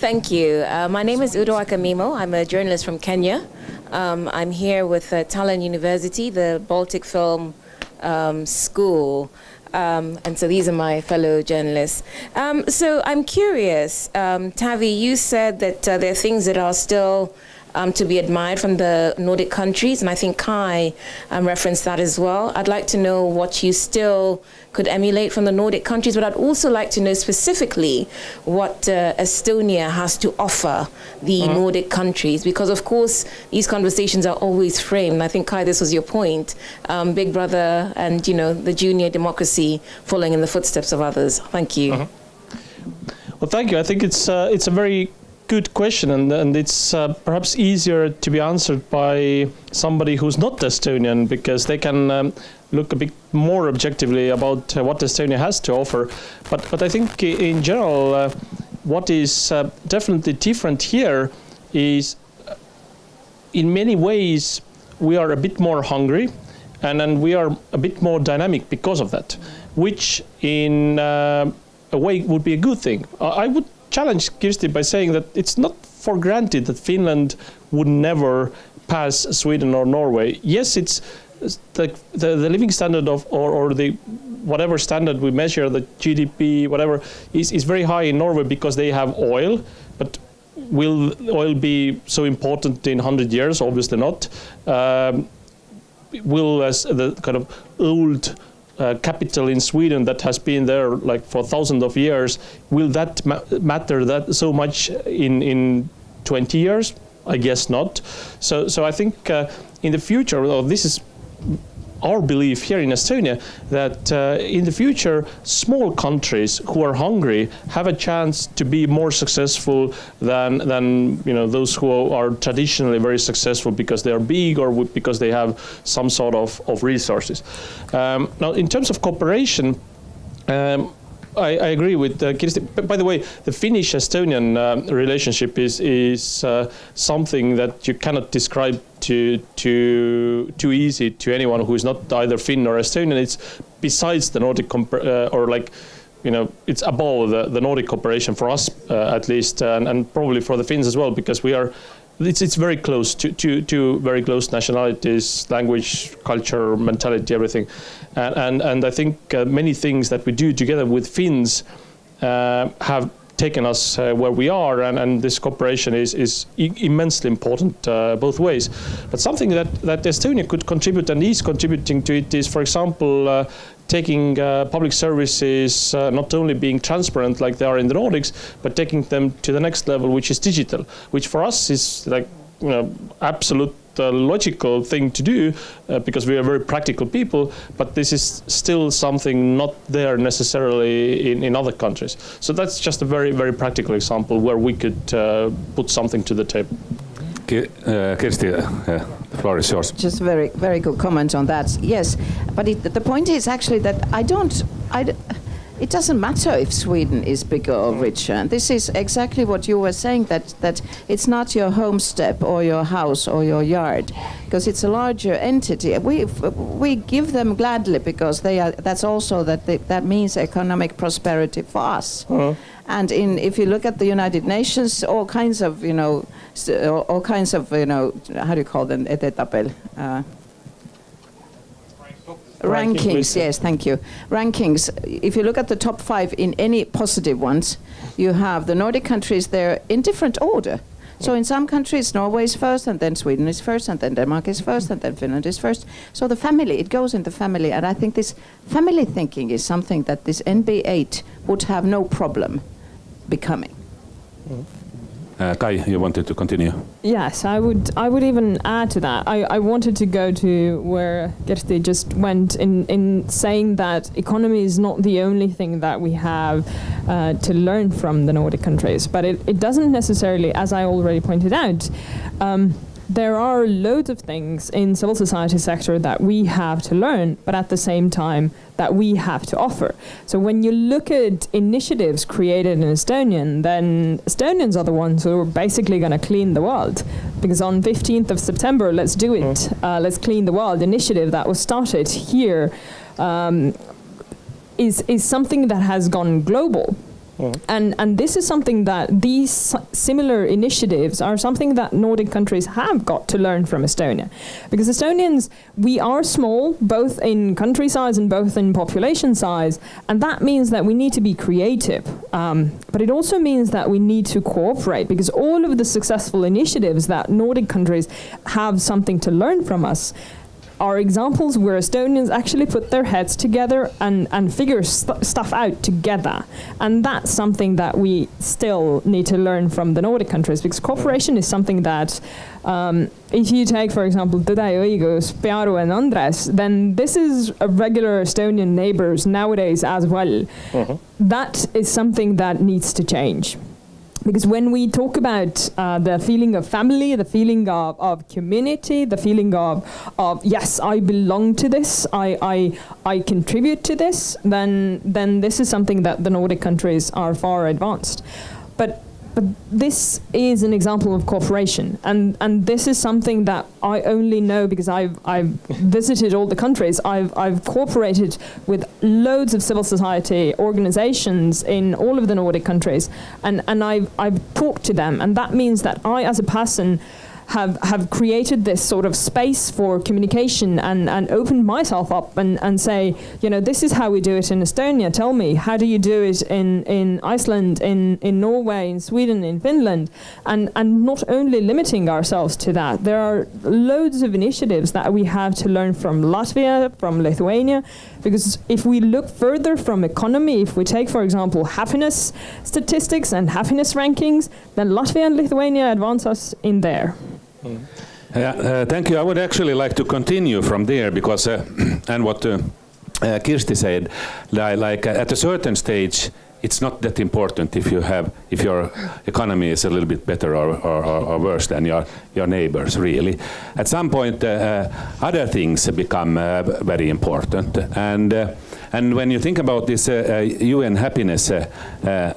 G: Thank you. Uh, my name is Udo Akamimo. I'm a journalist from Kenya. Um, I'm here with uh, Tallinn University, the Baltic Film um, School. Um, and so these are my fellow journalists. Um, so I'm curious, um, Taavi, you said that uh, there are things that are still um, to be admired from the Nordic countries, and I think Kai um, referenced that as well. I'd like to know what you still could emulate from the Nordic countries, but I'd also like to know specifically what uh, Estonia has to offer the mm. Nordic countries, because of course these conversations are always framed. I think Kai, this was your point: um, Big Brother and you know the junior democracy following in the footsteps of others. Thank you. Mm -hmm.
B: Well, thank you. I think it's uh, it's a very good question, and, and it's uh, perhaps easier to be answered by somebody who's not Estonian because they can um, look a bit more objectively about uh, what Estonia has to offer. But, but I think in general, uh, what is uh, definitely different here is uh, in many ways we are a bit more hungry and, and we are a bit more dynamic because of that, which in uh, a way would be a good thing. I would challenge Kirsti by saying that it's not for granted that Finland would never pass Sweden or Norway. Yes, it's the, the, the living standard of, or, or the whatever standard we measure, the GDP, whatever, is, is very high in Norway because they have oil, but will oil be so important in 100 years? Obviously not. Um, will as the kind of old uh, capital in Sweden that has been there like for thousands of years, will that ma matter that so much in in 20 years? I guess not. So so I think uh, in the future, well, this is our belief here in Estonia that uh, in the future, small countries who are hungry have a chance to be more successful than than you know those who are traditionally very successful because they are big or because they have some sort of, of resources. Um, now, in terms of cooperation. Um, I, I, agree with uh, Kirsti. By the way, the Finnish-Estonian uh, relationship is is uh, something that you cannot describe too too too easy to anyone who is not either Finn or Estonian. It's besides the Nordic uh, or like you know, it's above the, the Nordic cooperation for us uh, at least, and, and probably for the Finns as well, because we are it's, it's very close to, to, to very close nationalities, language, culture, mentality, everything. And, and, and I think uh, many things that we do together with Finns uh, have taken us uh, where we are, and, and, this cooperation is, is immensely important uh, both ways. But something that, that Estonia could contribute and is contributing to it is, for example, uh, taking uh, public services uh, not only being transparent like they are in the Nordics, but taking them to the next level, which is digital, which for us is like you know absolute uh, logical thing to do uh, because we are very practical people, but this is still something not there necessarily in, in other countries. So that's just a very, very practical example where we could uh, put something to the table.
A: Uh, Kirsti, uh, the floor is yours.
E: Just very, very good comment on that. Yes, but it, the point is actually that I don't, I, it doesn't matter if Sweden is bigger or richer. And this is exactly what you were saying that that it's not your homestead or your house or your yard, because it's a larger entity. We we give them gladly because they are. That's also that they, that means economic prosperity for us. Uh-huh. And in, if you look at the United Nations, all kinds of, you know, all kinds of, you know, how do you call them? Uh, rankings, yes, thank you. Rankings, if you look at the top five in any positive ones, you have the Nordic countries there in different order. So in some countries, Norway is first, and then Sweden is first, and then Denmark is first, and then Finland is first. So the family, it goes in the family, and I think this family thinking is something that this NB8 would have no problem becoming.
A: Mm. Uh, Kai, you wanted to continue?
C: Yes, I would. I would even add to that. I, I wanted to go to where Kirsti just went in in saying that economy is not the only thing that we have uh, to learn from the Nordic countries, but it, it doesn't necessarily, as I already pointed out. Um, there are loads of things in civil society sector that we have to learn, but at the same time that we have to offer. So when you look at initiatives created in Estonian, then Estonians are the ones who are basically going to clean the world. Because on 15th of September, Let's Do It, mm. uh, Let's Clean the World initiative that was started here um, is is something that has gone global. Mm. And, and this is something that these similar initiatives are something that Nordic countries have got to learn from Estonia. Because Estonians, we are small, both in country size and both in population size, and that means that we need to be creative. Um, but it also means that we need to cooperate, because all of the successful initiatives that Nordic countries have something to learn from us are examples where Estonians actually put their heads together and, and figure st stuff out together. And that's something that we still need to learn from the Nordic countries because cooperation is something that, um, if you take, for example, Tõde ja õigus, Pearu and Andres, then this is a regular Estonian neighbors nowadays as well. Uh mm-hmm. That is something that needs to change because when we talk about uh, the feeling of family, the feeling of, of community, the feeling of, of yes, I belong to this, I, I, I contribute to this, then, then this is something that the Nordic countries are far advanced. But but this is an example of cooperation, and, and this is something that I only know because I've, I've visited all the countries. I've, I've cooperated with loads of civil society organizations in all of the Nordic countries, and, and I've, I've talked to them, and that means that I, as a person, have, have created this sort of space for communication and, and opened myself up and, and say, you know, this is how we do it in Estonia. Tell me, how do you do it in, in Iceland, in, in Norway, in Sweden, in Finland? And, and not only limiting ourselves to that, there are loads of initiatives that we have to learn from Latvia, from Lithuania, because if we look further from economy, if we take, for example, happiness statistics and happiness rankings, then Latvia and Lithuania advance us in there.
A: Uh, thank you. I would actually like to continue from there because, uh, and what uh, uh Kirsti said, like, uh, at a certain stage, it's not that important if you have if your economy is a little bit better or, or, or worse than your your neighbors really at some point uh, uh, other things become uh, very important and and when you think about this UN happiness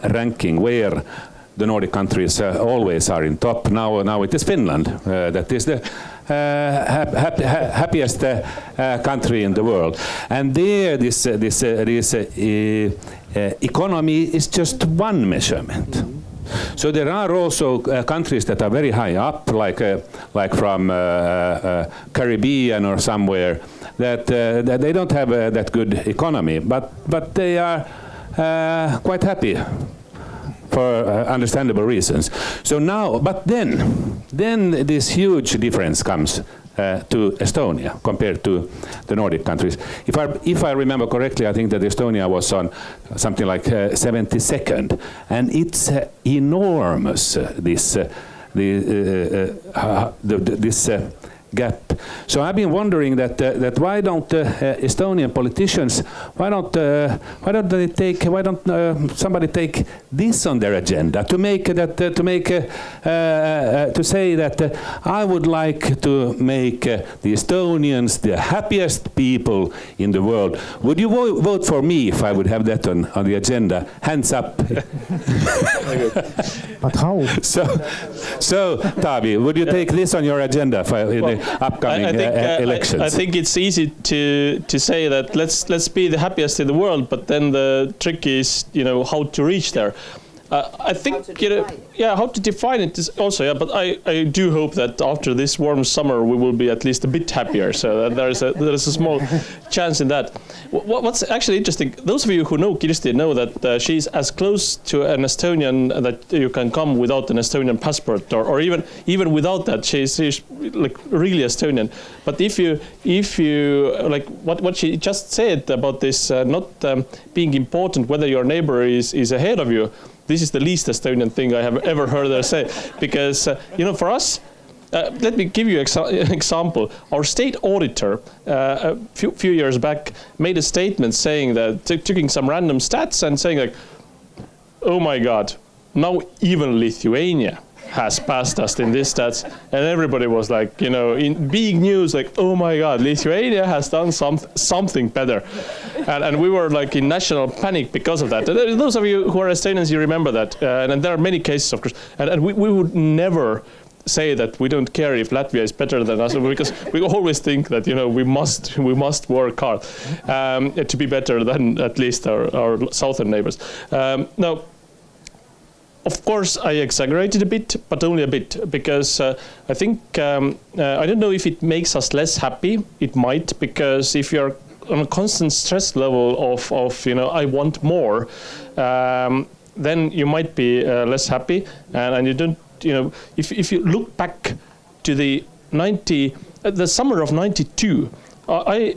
A: ranking where the Nordic countries always are in top now now it is Finland that is the hap happiest country in the world and there this this this uh, economy is just one measurement. Mm -hmm. So there are also uh, countries that are very high up, like uh, like from uh, uh Caribbean or somewhere, that, uh, that they don't have that good economy, but but they are quite happy for understandable reasons. So now, but then, then this huge difference comes uh, to Estonia compared to the Nordic countries. If I, if I remember correctly, I think that Estonia was on something like uh, 72nd, and it's uh, enormous, uh, this, uh, the, uh, the, this gap. So I've been wondering that uh, that why don't uh, uh, Estonian politicians why don't uh, why don't they take why don't uh, somebody take this on their agenda to make that uh, to make to say that I would like to make the Estonians the happiest people in the world. Would you vo vote for me if I would have that on on the agenda? Hands up.
D: but how?
A: So, so Taavi, would you take this on your agenda if I, well, upcoming I, I think, uh, uh elections?
B: I, I, think it's easy to to say that let's let's be the happiest in the world, but then the trick is you know how to reach there. Uh, I think you know, yeah, how to define it is also yeah. But I, I do hope that after this warm summer we will be at least a bit happier. So there is a there is a small chance in that. What, what's actually interesting, those of you who know Kirsti know that uh, she's as close to an Estonian that you can come without an Estonian passport, or, or even even without that, she's, she's like really Estonian. But if you if you like what what she just said about this uh, not um, being important whether your neighbor is is ahead of you this is the least Estonian thing I have ever heard her say. Because, uh, you know, for us, uh, let me give you an example. Our state auditor, uh, a few, few, years back, made a statement saying that, taking some random stats and saying like, oh my God, now even Lithuania has passed us in these stats and everybody was like you know in big news like oh my god lithuania has done some something better. And, and we were like in national panic because of that. And those of you who are estonians you remember that. Uh, and, and, there are many cases of course. And, and we, we would never say that we don't care if Latvia is better than us because we always think that you know we must we must work hard um, to be better than at least our, our southern neighbors. Um, now of course, I exaggerated a bit, but only a bit, because uh, I think, um, uh, I don't know if it makes us less happy. It might, because if you're on a constant stress level of, of you know, I want more, um, then you might be uh, less happy. And, and you don't, you know, if, if you look back to the 90, uh, the summer of 92, uh, I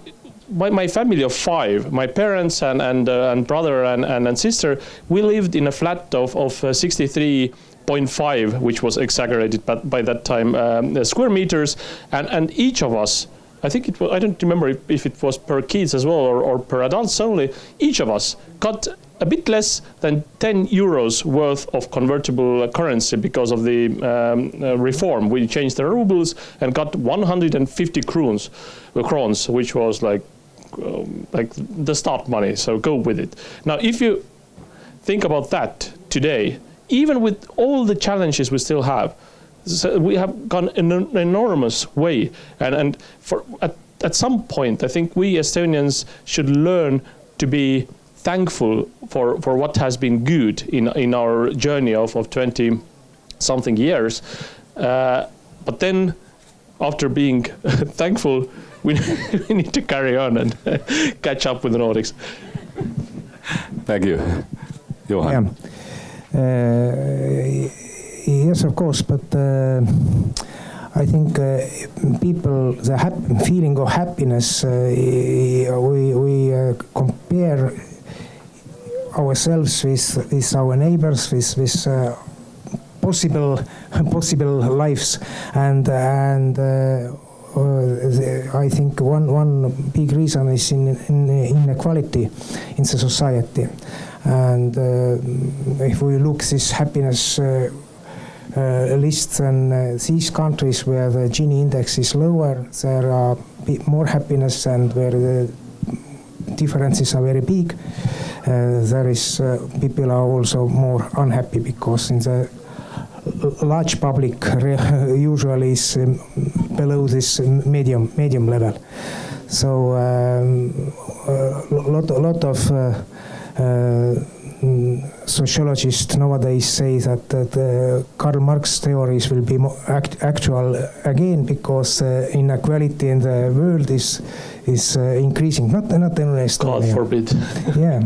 B: my, my family of five, my parents and, and, uh, and brother and, and, and, sister, we lived in a flat of, of uh, 63.5, which was exaggerated but by that time, um, square meters. And, and each of us, I think it was, I don't remember if, if it was per kids as well or, or per adults only, each of us got a bit less than 10 euros worth of convertible currency because of the um, uh, reform. We changed the rubles and got 150 kroons, uh, which was like like the start money, so go with it. Now, if you think about that today, even with all the challenges we still have, so we have gone an enormous way. And, and for, at, at some point, I think we Estonians should learn to be thankful for, for what has been good in, in our journey of, of 20 something years. Uh, but then, after being thankful, we, we need to carry on and catch up with the Nordics.
A: Thank you. Johan.
D: Yeah. Uh, yes, of course, but uh, I think uh, people, the hap- feeling of happiness, uh, we, we uh, compare ourselves with, with our neighbors, with, with uh, possible possible lives, and and. Uh, I think one one big reason is in, in inequality in the society, and if we look this happiness uh, list than uh, these countries where the Gini index is lower, there are more happiness and where the differences are very big. Uh, there is people are also more unhappy because in the large public usually is um, below this medium medium level. So um, a lot, a lot of uh, uh, sociologists nowadays say that, that uh, Karl Marx theories will be act actual again because uh, inequality in the world is is uh, increasing. Not not only
B: Estonia. God forbid.
D: yeah,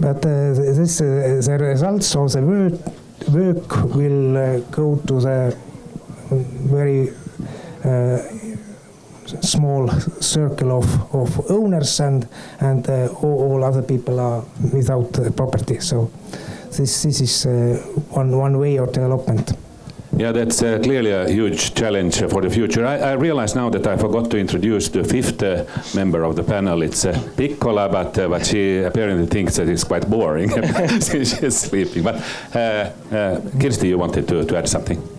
D: but uh, this uh, the results of the work work will uh, go to the very small circle of, of owners and and uh, all, all, other people are without uh, property. So this this is uh, one one way of development.
A: Yeah, that's uh, clearly a huge challenge for the future. I, I, realize now that I forgot to introduce the fifth uh, member of the panel. It's uh, Piccola, but, uh, but she apparently thinks that it's quite boring since she's sleeping. But Kirsti, you wanted to, to add something?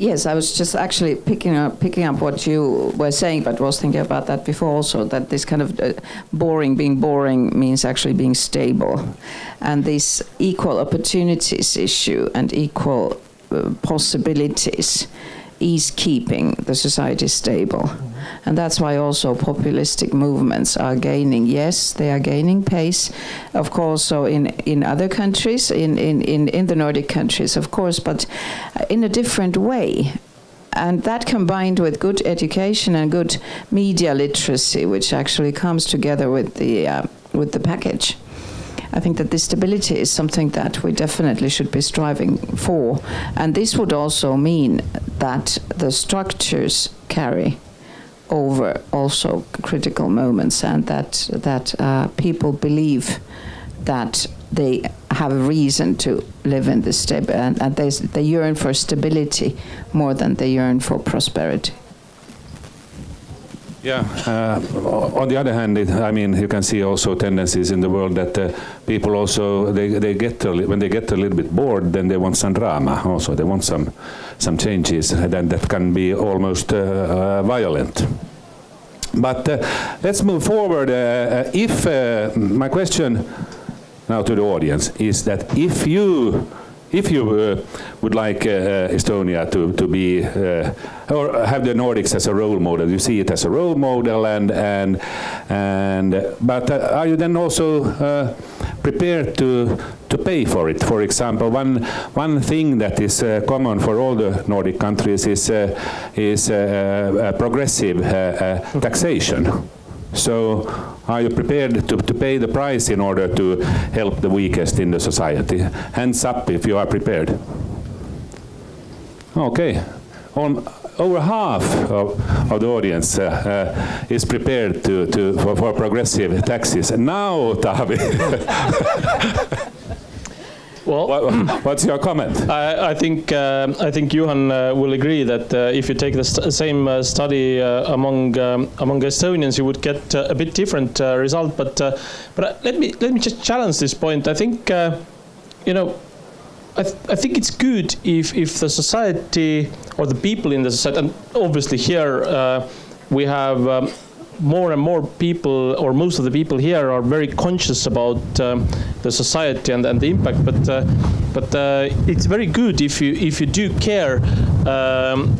E: Yes, I was just actually picking up picking up what you were saying, but was thinking about that before also. That this kind of uh, boring, being boring, means actually being stable, and this equal opportunities issue and equal uh, possibilities is keeping the society stable. And that's why also populistic movements are gaining. Yes, they are gaining pace, of course, so in, in other countries, in, in, in, in the Nordic countries, of course, but in a different way. And that combined with good education and good media literacy, which actually comes together with the, uh, with the package. I think that this stability is something that we definitely should be striving for. And this would also mean that the structures carry over also critical moments and that that uh, people believe that they have a reason to live in this state and, and they, they yearn for stability more than they yearn for prosperity.
A: Yeah. Uh, on the other hand, it, I mean, you can see also tendencies in the world that uh, people also they they get a, when they get a little bit bored, then they want some drama. Also, they want some some changes, and then that can be almost uh, uh violent. But uh, let's move forward. Uh, if my question now to the audience is that if you if you uh, would like uh, uh, Estonia to, to be, uh, or have the Nordics as a role model, you see it as a role model, and, and, and but uh, are you then also uh, prepared to, to pay for it? For example, one, one thing that is common for all the Nordic countries is, is progressive taxation. So are you prepared to, to pay the price in order to help the weakest in the society? Hands up if you are prepared. Okay. On, over half of, of the audience uh, uh, is prepared to, to, for, for progressive taxes. Now, Taavi.
B: Well,
A: what, what's your comment?
B: I, I think uh, I think Johan uh, will agree that uh, if you take the st same uh, study uh, among um, among Estonians, you would get uh, a bit different result. But but let me let me just challenge this point. I think you know. I, th I think it's good if, if the society or the people in the society, and obviously here we have um, more and more people, or most of the people here, are very conscious about um, the society and, and the impact. But uh, but uh, it's very good if you if you do care. Um,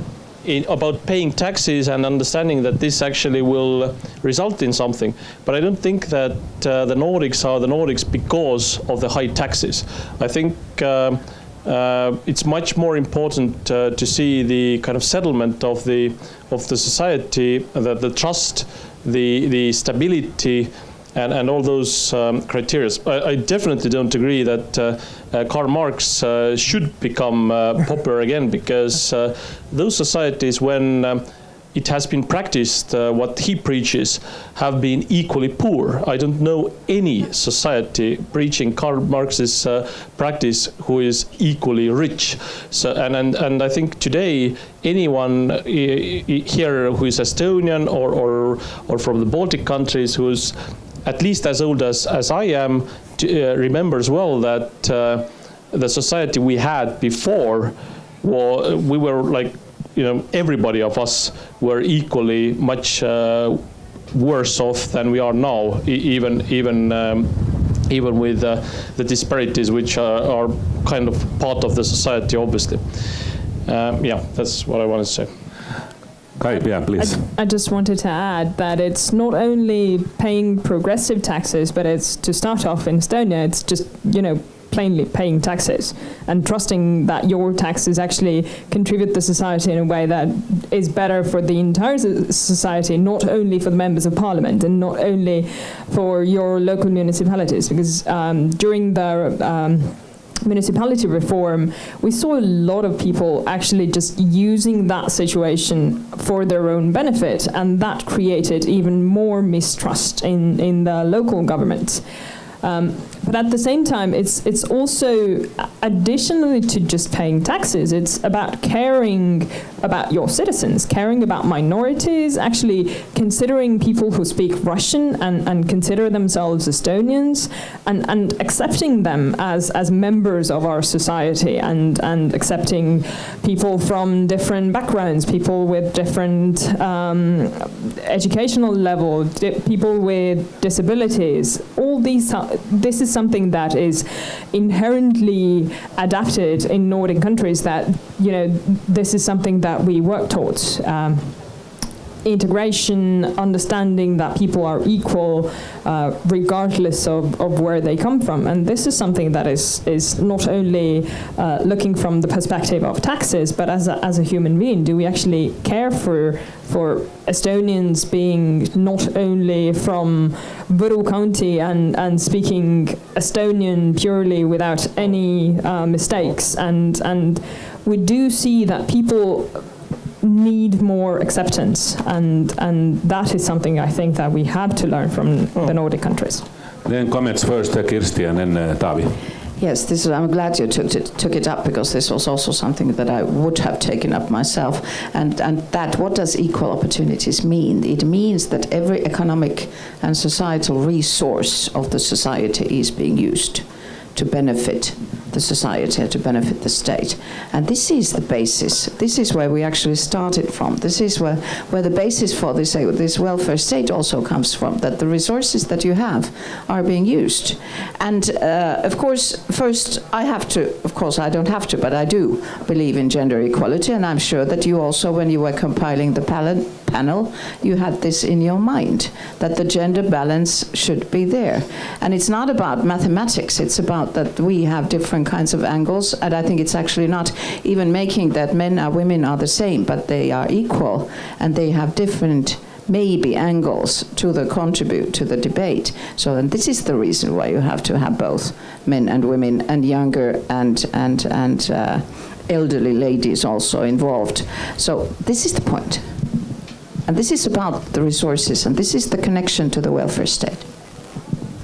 B: in, about paying taxes and understanding that this actually will result in something. But I don't think that uh, the Nordics are the Nordics because of the high taxes. I think um, uh, it's much more important uh, to see the kind of settlement of the of the society, the, the trust, the the stability, and, and all those um, criteria. I, I, definitely don't agree that uh, uh, Karl Marx uh, should become uh, popular again because uh, those societies, when um, it has been practiced, uh, what he preaches, have been equally poor. I don't know any society preaching Karl Marx's uh, practice who is equally rich. So, and, and, and I think today, anyone uh, here who is Estonian or, or, or from the Baltic countries who's at least as old as, as I am, to, uh, remembers well that uh, the society we had before, well, we were like you know, everybody of us were equally much uh, worse off than we are now, e even even um, even with uh, the disparities which are, are, kind of part of the society, obviously. Um, yeah, that's what I wanted to say.
A: Kai, yeah, please.
C: I, I, just wanted to add that it's not only paying progressive taxes, but it's to start off in Estonia, it's just, you know, plainly paying taxes and trusting that your taxes actually contribute to society in a way that is better for the entire society, not only for the members of parliament and not only for your local municipalities. Because um, during the um, municipality reform, we saw a lot of people actually just using that situation for their own benefit, and that created even more mistrust in, in the local government. Um, but at the same time, it's it's also additionally to just paying taxes. It's about caring about your citizens, caring about minorities, actually considering people who speak Russian and, and consider themselves Estonians, and, and accepting them as as members of our society, and and accepting people from different backgrounds, people with different um, educational level, people with disabilities. All these this is something that is inherently adapted in Nordic countries that, you know, this is something that we work towards. Um, integration, understanding that people are equal uh, regardless of, of where they come from. And this is something that is, is not only uh, looking from the perspective of taxes, but as a, as a human being, do we actually care for, for Estonians being not only from Võru County and, and speaking Estonian purely without any uh, mistakes. And, and we do see that people need more acceptance, and and that is something I think that we have to learn from oh. the Nordic countries.
A: Then comments first, uh, Kirsti, and then uh, Taavi.
E: Yes, this is, I'm glad you took it, took it up because this was also something that I would have taken up myself. And, and that, what does equal opportunities mean? It means that every economic and societal resource of the society is being used to benefit the society, to benefit the state. And this is the basis. This is where we actually started from. This is where, where the basis for this, uh, this welfare state also comes from, that the resources that you have are being used. And uh, of course, first, I have to, of course, I don't have to, but I do believe in gender equality, and I'm sure that you also, when you were compiling the panel, you had this in your mind, that the gender balance should be there. And it's not about mathematics, it's about that we have different kinds of angles, and I think it's actually not even making that men and women are the same, but they are equal, and they have different maybe angles to the contribute to the debate. So and this is the reason why you have to have both men and women and younger and and and uh, elderly ladies also involved. So this is the point. And this is about the resources, and this is the connection to the welfare state.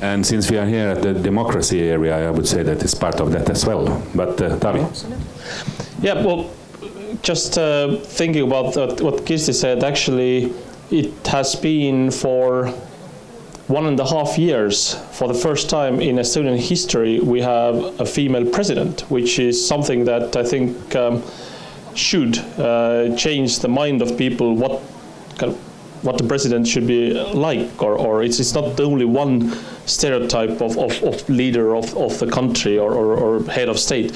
A: And since we are here at the democracy area, I would say that it's part of that as well. But uh, Taavi?
B: Yeah, well, just uh, thinking about what Kirsti said, actually, it has been for one and a half years, for the first time in Estonian history, we have a female president, which is something that I think um, should uh, change the mind of people what kind of what the president should be like, or, or it's, it's not only one stereotype of, of, of leader of, of the country or, or, or head of state.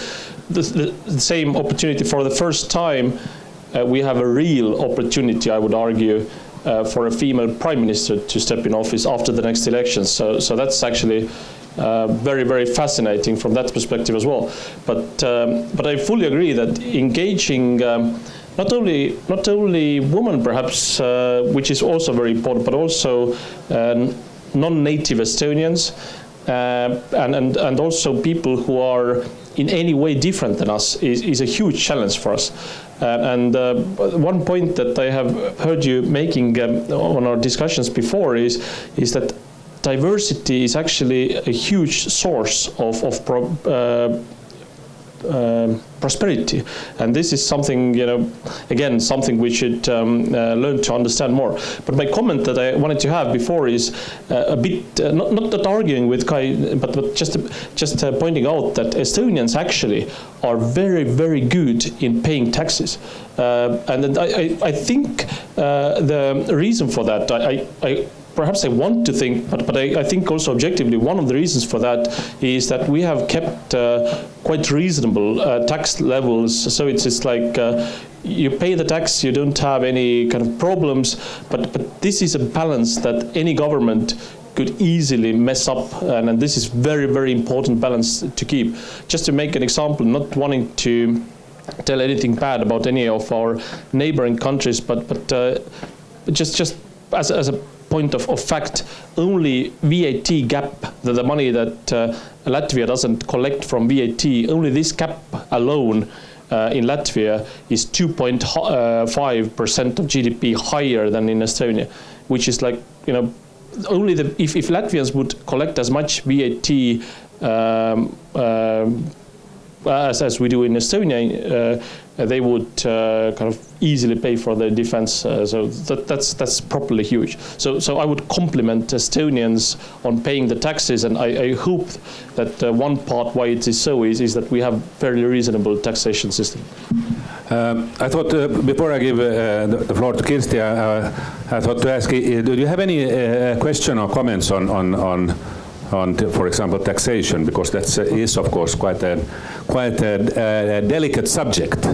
B: The, the, the, same opportunity for the first time, uh, we have a real opportunity, I would argue, uh, for a female prime minister to step in office after the next election. So, so that's actually uh, very, very fascinating from that perspective as well. But, um, but I fully agree that engaging um, not only not only women perhaps, uh, which is also very important, but also uh, non-native Estonians uh, and, and, and also people who are in any way different than us is, is a huge challenge for us. Uh, and uh, one point that I have heard you making um, on our discussions before is, is that diversity is actually a huge source of, of pro, uh, um, prosperity. And this is something, you know, again, something we should um, uh, learn to understand more. But my comment that I wanted to have before is uh, a bit, uh, not, not that arguing with Kai, but, but just, just uh, pointing out that Estonians actually are very, very good in paying taxes. Uh, and I, I, I think uh, the reason for that, I, I perhaps I want to think, but, but I, I, think also objectively, one of the reasons for that is that we have kept uh, quite reasonable uh, tax levels. So it's, it's like uh, you pay the tax, you don't have any kind of problems, but, but this is a balance that any government could easily mess up, and, and this is very, very important balance to keep. Just to make an example, not wanting to tell anything bad about any of our neighboring countries, but, but uh, just, just as, as a point of, of fact, only VAT gap, the, the money that uh, Latvia doesn't collect from VAT, only this gap alone uh, in Latvia is 2.5% uh, of GDP higher than in Estonia, which is like, you know, only the, if, if Latvians would collect as much VAT um, um, as, as we do in Estonia, uh, they would uh, kind of easily pay for their defense. Uh, so that, that's that's properly huge. So so I would compliment Estonians on paying the taxes, and I, I hope that one part why it is so is is that we have fairly reasonable taxation system.
A: Um, I thought uh, before I give uh, the, floor to Kirsti, uh, I thought to ask, do you have any question or comments on on on on, for example, taxation, because that is, of course, quite a, quite a, a delicate subject.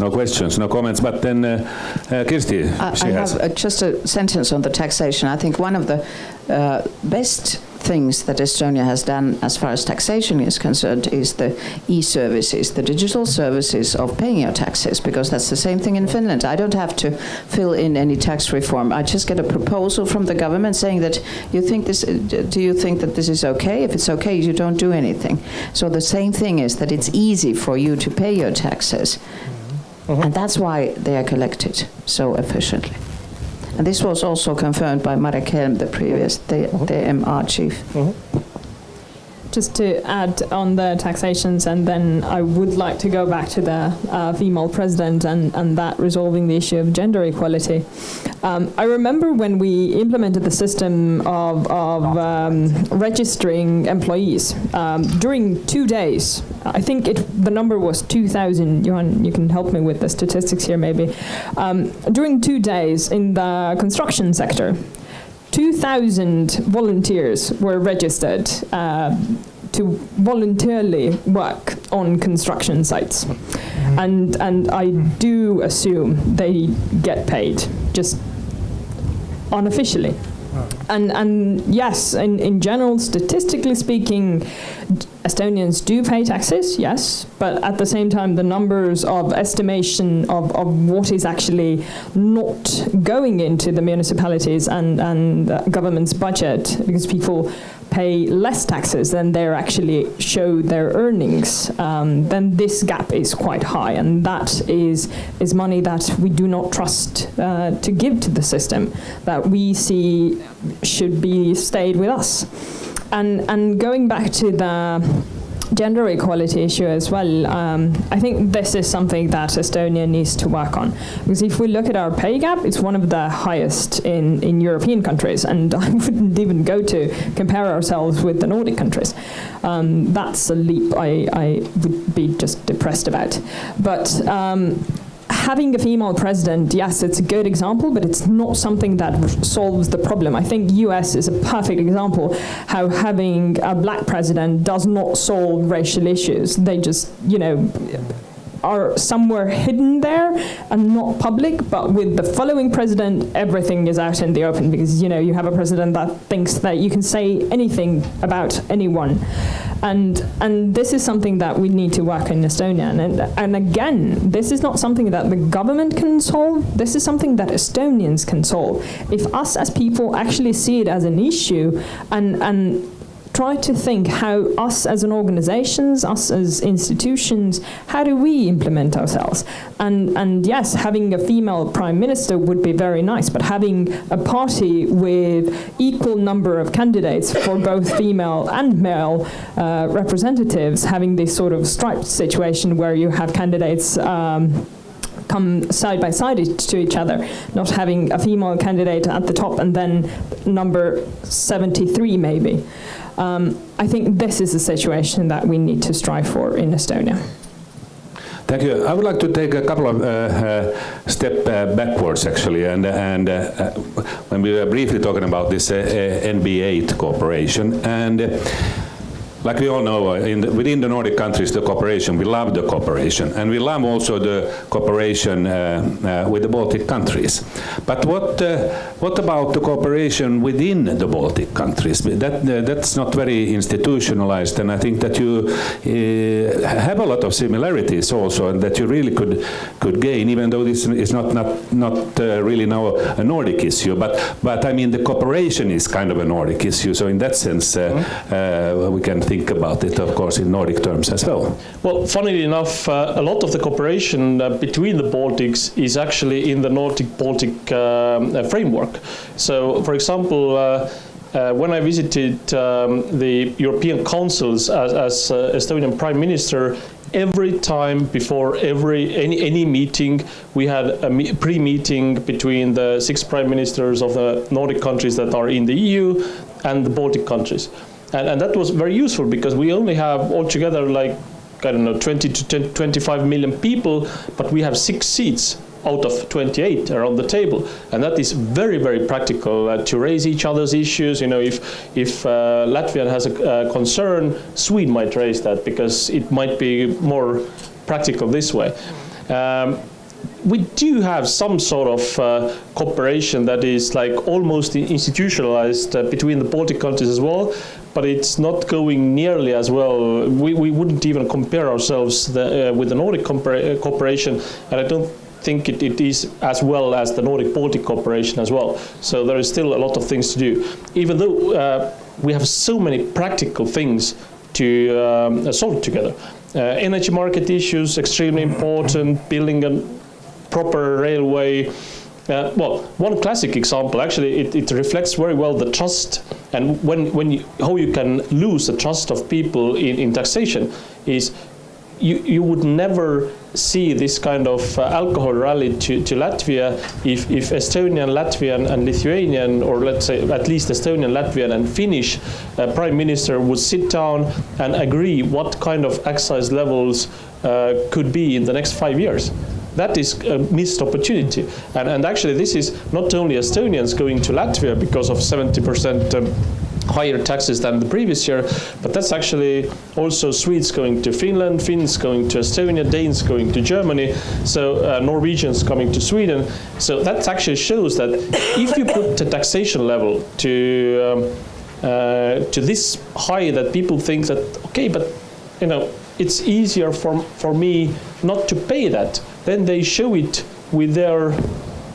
A: No questions, no comments, but then uh, uh, Kirsti,
E: I, I have uh, just a sentence on the taxation. I think one of the uh, best things that Estonia has done as far as taxation is concerned is the e-services, the digital services of paying your taxes, because that's the same thing in Finland. I don't have to fill in any tax reform. I just get a proposal from the government saying that you think this, do you think that this is okay? If it's okay, you don't do anything. So the same thing is that it's easy for you to pay your taxes. Mm -hmm. And that's why they are collected so efficiently. And this was also confirmed by Marek Helm, the previous the, the MR chief. Mm -hmm
C: just to add on the taxations, and then I would like to go back to the uh, female president and, and that resolving the issue of gender equality. Um, I remember when we implemented the system of, of um, registering employees um, during two days. I think it, the number was 2,000. Johan, you can help me with the statistics here, maybe. Um, during two days in the construction sector, 2,000 volunteers were registered uh, to voluntarily work on construction sites. Mm-hmm. And, and I do assume they get paid, just unofficially. And, and yes, in, in general, statistically speaking, Estonians do pay taxes, yes, but at the same time, the numbers of estimation of, of what is actually not going into the municipalities and, and government's budget, because people pay less taxes than they actually show their earnings, um, then this gap is quite high, and that is is money that we do not trust uh, to give to the system, that we see should be stayed with us. And and going back to the gender equality issue as well, um, I think this is something that Estonia needs to work on. Because if we look at our pay gap, it's one of the highest in, in European countries, and I wouldn't even go to compare ourselves with the Nordic countries. Um, that's a leap I, I would be just depressed about. But um, having a female president, yes, it's a good example, but it's not something that solves the problem. I think US is a perfect example how having a black president does not solve racial issues. They just, you know, are somewhere hidden there and not public, but with the following president, everything is out in the open because you know you have a president that thinks that you can say anything about anyone. And, and this is something that we need to work in Estonia. And, and again, this is not something that the government can solve. This is something that Estonians can solve. If us as people actually see it as an issue and, and try to think how us as an organizations, us as institutions, how do we implement ourselves? And, and yes, having a female prime minister would be very nice, but having a party with equal number of candidates for both female and male uh, representatives, having this sort of striped situation where you have candidates um, come side by side to each other, not having a female candidate at the top and then number 73 maybe. Um, I think this is a situation that we need to strive for in Estonia.
A: Thank you. I would like to take a couple of uh, uh, step uh, backwards, actually, and and uh, uh, when we were briefly talking about this uh, NB8 cooperation and like we all know, uh, the, within the Nordic countries, the cooperation, we love the cooperation. And we love also the cooperation uh, uh, with the Baltic countries. But what, uh, what about the cooperation within the Baltic countries? That, uh, that's not very institutionalized, and I think that you uh, have a lot of similarities also, and that you really could, could gain, even though this is not, not, not really now a Nordic issue. But, but I mean, the cooperation is kind of a Nordic issue, so in that sense, mm -hmm. we can think about it, of course, in Nordic terms as well.
B: Well, funnily enough, uh, a lot of the cooperation uh, between the Baltics is actually in the Nordic-Baltic um, uh, framework. So, for example, uh, uh, when I visited um, the European councils as, as uh, Estonian Prime Minister, every time before every any, any meeting, we had a me pre-meeting between the six prime ministers of the Nordic countries that are in the EU and the Baltic countries. And, and that was very useful because we only have altogether like, I don't know, 20 to 10, 25 million people, but we have six seats out of 28 around the table. And that is very, very practical uh, to raise each other's issues. You know, if, if uh, Latvia has a uh, concern, Sweden might raise that because it might be more practical this way. Um, we do have some sort of uh, cooperation that is like almost institutionalized uh, between the Baltic countries as well, but it's not going nearly as well. We, we wouldn't even compare ourselves the, uh, with the Nordic cooperation, and I don't think it, it is as well as the Nordic-Baltic cooperation as well. So there is still a lot of things to do. Even though uh, we have so many practical things to um, solve together. Uh, energy market issues, extremely important, building a proper railway, uh, well, one classic example, actually, it, it, reflects very well the trust and when, when you, how you can lose the trust of people in, in taxation is you, you would never see this kind of uh, alcohol rally to, to Latvia if, if Estonian, Latvian and Lithuanian, or let's say at least Estonian, Latvian and Finnish uh, prime minister would sit down and agree what kind of excise levels uh, could be in the next five years. That is a missed opportunity. And, and actually this is not only Estonians going to Latvia because of 70% um, higher taxes than the previous year, but that's actually also Swedes going to Finland, Finns going to Estonia, Danes going to Germany, so uh, Norwegians coming to Sweden. So that actually shows that if you put the taxation level to um, uh, to this high that people think that okay, but you know it's easier for for me not to pay that then they show it with their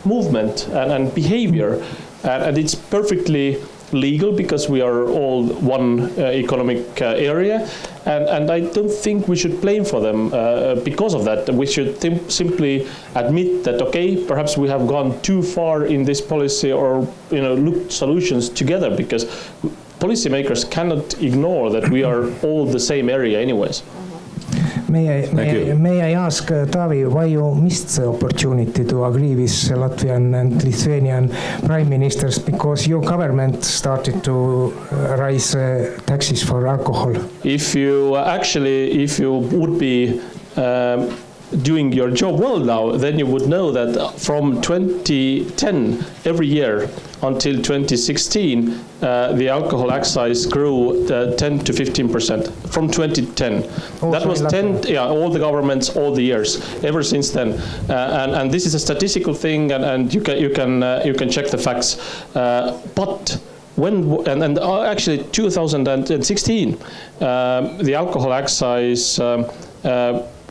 B: movement and, and behavior. And, and, it's perfectly legal because we are all one uh, economic uh, area. And, and, I don't think we should blame for them uh, because of that. We should simply admit that, okay, perhaps we have gone too far in this policy or you know, look solutions together because policymakers cannot ignore that we are all the same area anyways.
D: May I, may, I, may I ask uh, Taavi why you missed the opportunity to agree with Latvian and Lithuanian prime ministers because your government started to uh, raise uh, taxes for alcohol?
B: If you actually, if you would be um, doing your job well now, then you would know that from 2010, every year, until 2016, uh, the alcohol excise grew uh, 10 to 15 percent from 2010. that was 10, yeah, all the governments, all the years, ever since then. Uh, and, and this is a statistical thing, and, and you can you can uh, you can check the facts. Uh, but when and, and uh, actually 2016, um, the alcohol excise. Um,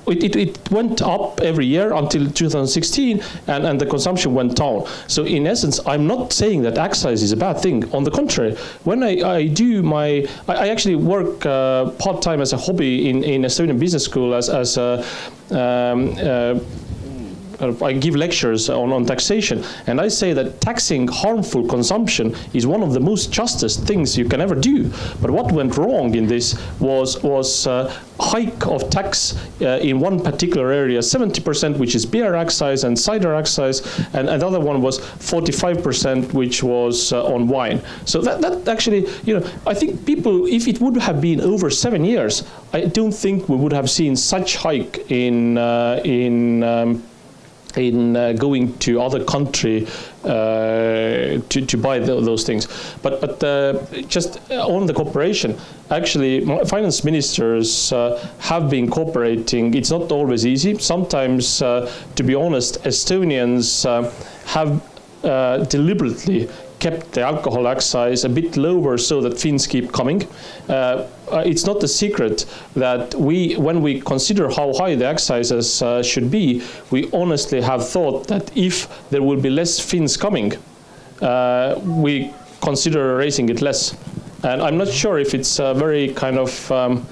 B: it, it, it, went up every year until 2016 and, and the consumption went down. So in essence, I'm not saying that excise is a bad thing. On the contrary, when I, I do my, I, I actually work uh, part-time as a hobby in, in Estonian Business School as, as a um, uh, I give lectures on, on taxation, and I say that taxing harmful consumption is one of the most justest things you can ever do. But what went wrong in this was was uh, hike of tax uh, in one particular area, 70%, which is beer excise and cider excise, and another one was 45%, which was uh, on wine. So that, that actually, you know, I think people, if it would have been over seven years, I don't think we would have seen such hike in uh, in um, in uh, going to other country uh, to, to buy those things. But, but uh, just on the cooperation, actually finance ministers uh, have been cooperating. It's not always easy. Sometimes, uh, to be honest, Estonians uh, have deliberately kept the alcohol excise a bit lower so that Finns keep coming. Uh, uh, it's not a secret that we, when we consider how high the excises uh, should be, we honestly have thought that if there will be less Finns coming, uh, we consider raising it less. And I'm not sure if it's a very kind of um,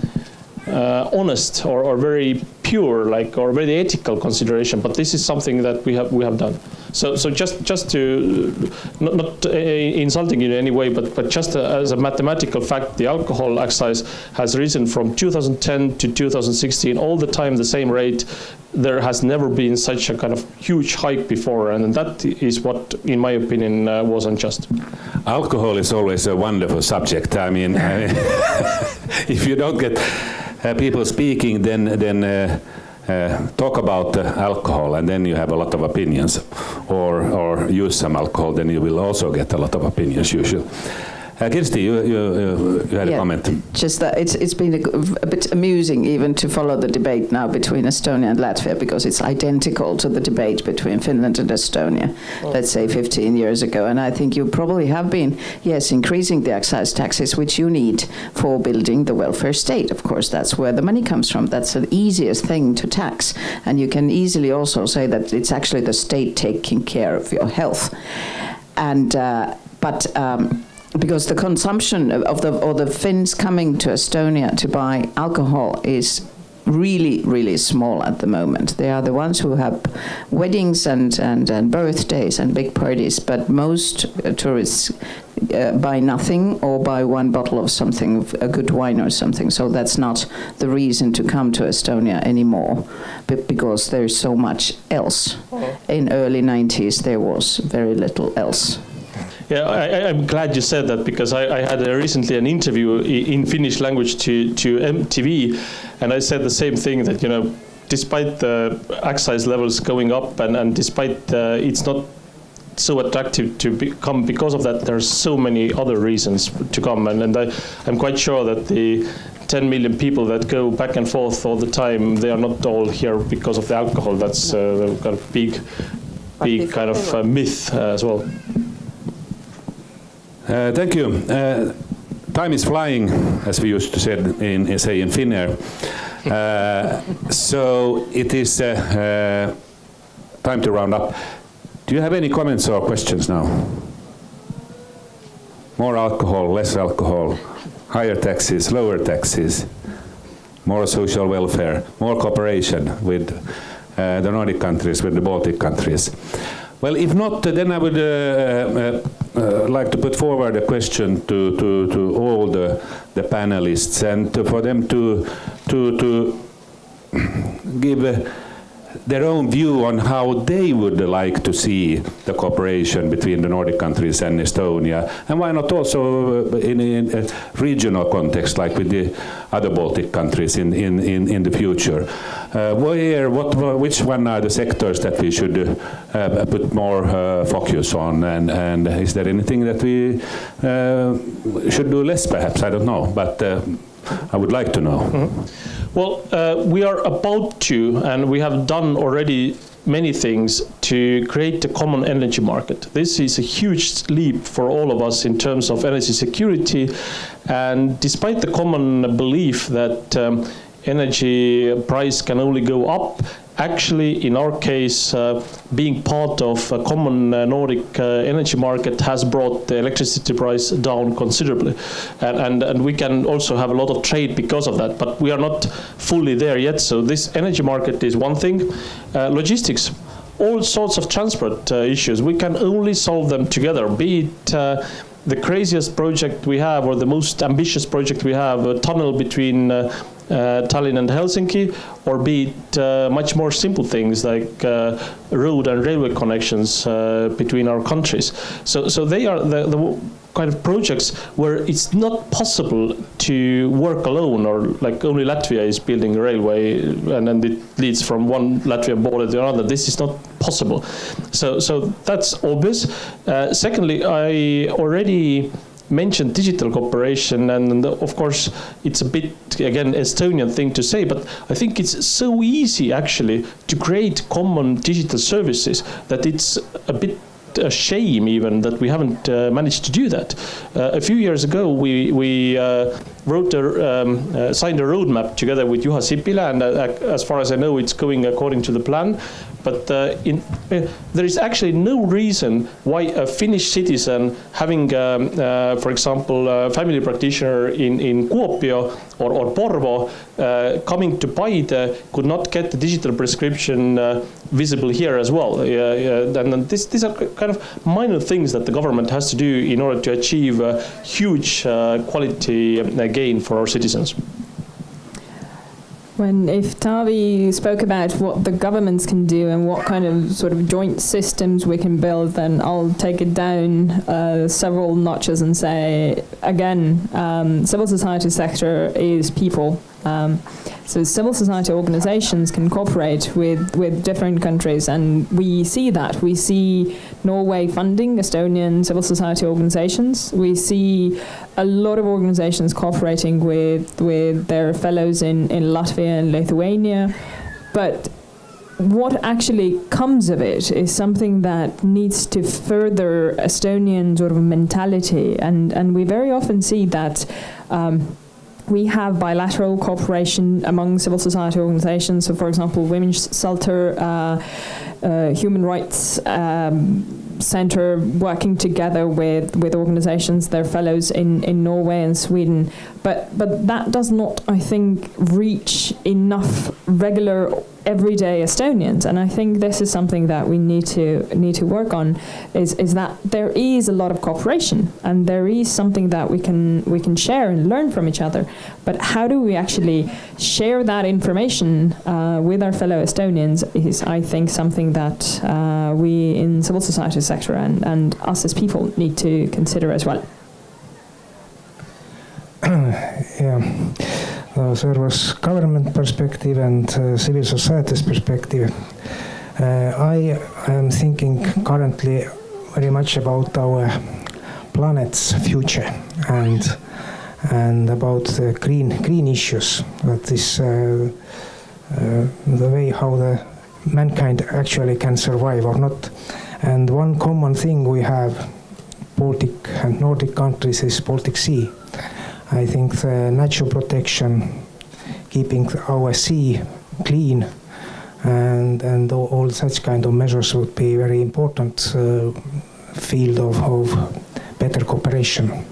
B: uh, honest or, or very pure, like or very ethical consideration. But this is something that we have we have done. So so just just to not, not uh, insulting you in any way, but but just uh, as a mathematical fact, the alcohol excise has risen from 2010 to 2016 all the time the same rate. There has never been such a kind of huge hike before, and that is what, in my opinion, uh, was unjust.
A: Alcohol is always a wonderful subject. I mean, if you don't get uh, people speaking, then then uh, uh, talk about alcohol, and then you have a lot of opinions, or or use some alcohol, then you will also get a lot of opinions usually. Uh, Kirsti, you, you, you had yeah, a comment.
E: Just that it's, it's been a, a, bit amusing even to follow the debate now between Estonia and Latvia because it's identical to the debate between Finland and Estonia, oh. let's say 15 years ago. And I think you probably have been, yes, increasing the excise taxes, which you need for building the welfare state. Of course, that's where the money comes from. That's the easiest thing to tax. And you can easily also say that it's actually the state taking care of your health. And, uh, but, um, because the consumption of the or the Finns coming to Estonia to buy alcohol is really, really small at the moment. They are the ones who have weddings and, and, and birthdays and big parties, but most uh, tourists uh, buy nothing or buy one bottle of something, a good wine or something. So that's not the reason to come to Estonia anymore, but because there's so much else. Oh. In early 90s, there was very little else.
B: Yeah, I, am glad you said that because I, I had recently an interview in Finnish language to, to MTV, and I said the same thing that, you know, despite the excise levels going up and, and despite uh, it's not so attractive to be come because of that, there's so many other reasons to come. And, and I, I'm quite sure that the 10 million people that go back and forth all the time, they are not all here because of the alcohol. That's uh, kind of big, big kind of uh, myth uh, as well.
A: Uh, thank you. Uh, time is flying, as we used to say in, say in Finnair. Uh, so it is uh, uh, time to round up. Do you have any comments or questions now? More alcohol, less alcohol, higher taxes, lower taxes, more social welfare, more cooperation with uh, the Nordic countries, with the Baltic countries. Well, if not, then I would uh, uh, uh, like to put forward a question to, to, to all the, the panelists and for them to, to, to give their own view on how they would like to see the cooperation between the Nordic countries and Estonia, and why not also uh, in, a regional context like with the other Baltic countries in, in, in, in the future. Uh, where, what, which one are the sectors that we should uh, put more uh, focus on, and, and is there anything that we uh, should do less perhaps, I don't know, but uh, I would like to know. Mm -hmm.
B: Well, uh, we are about to, and we have done already many things to create a common energy market. This is a huge leap for all of us in terms of energy security. And despite the common belief that um, energy price can only go up, actually, in our case, uh, being part of a common uh, Nordic uh, energy market has brought the electricity price down considerably. And, and, and, we can also have a lot of trade because of that, but we are not fully there yet. So this energy market is one thing. Uh, logistics, all sorts of transport uh, issues, we can only solve them together, be it uh, the craziest project we have or the most ambitious project we have, a tunnel between Tallinn and Helsinki, or be it uh, much more simple things like uh, road and railway connections uh, between our countries. So, so they are the, the kind of projects where it's not possible to work alone or like only Latvia is building a railway and then it leads from one Latvian border to another. This is not possible. So, so that's obvious. Uh, secondly, I already mentioned digital cooperation, and of course, it's a bit, again, Estonian thing to say, but I think it's so easy actually to create common digital services that it's a bit a shame even that we haven't uh, managed to do that. Uh, a few years ago, we, we uh, wrote a, um, uh, signed a roadmap together with Juha Sipilä, and uh, as far as I know, it's going according to the plan. But uh, in, there is actually no reason why a Finnish citizen having, um, for example, a family practitioner in, in Kuopio or, or Porvoo coming to Paide could not get the digital prescription visible here as well. and this, these are kind of minor things that the government has to do in order to achieve a huge uh, quality uh, gain for our citizens.
C: When if Taavi spoke about what the governments can do and what kind of sort of joint systems we can build, then I'll take it down uh, several notches and say again, um, civil society sector is people. Um, so civil society organizations can cooperate with, with different countries, and we see that. We see Norway funding Estonian civil society organizations. We see a lot of organizations cooperating with, with their fellows in, in Latvia and Lithuania. But what actually comes of it is something that needs to further Estonian sort of mentality. And, and we very often see that um, we have bilateral cooperation among civil society organizations. So, for example, Women's Shelter, uh, uh, Human Rights um, Center working together with, with organizations, their fellows in, in Norway and Sweden. But, but that does not, I think, reach enough regular everyday Estonians. And I think this is something that we need to need to work on is, is that there is a lot of cooperation and there is something that we can we can share and learn from each other. But how do we actually share that information uh, with our fellow Estonians is I think something that uh, we in civil society sector and, and us as people need to consider as well.
D: Yeah. There was government perspective and uh, civil society's perspective. Uh, I am thinking currently very much about our planet's future and and about the green green issues. That is uh, uh, the way how the mankind actually can survive or not. And one common thing we have, Baltic and Nordic countries, is Baltic Sea I think the natural protection, keeping our sea clean, and and all, all such kind of measures would be very important uh, field of, of better cooperation.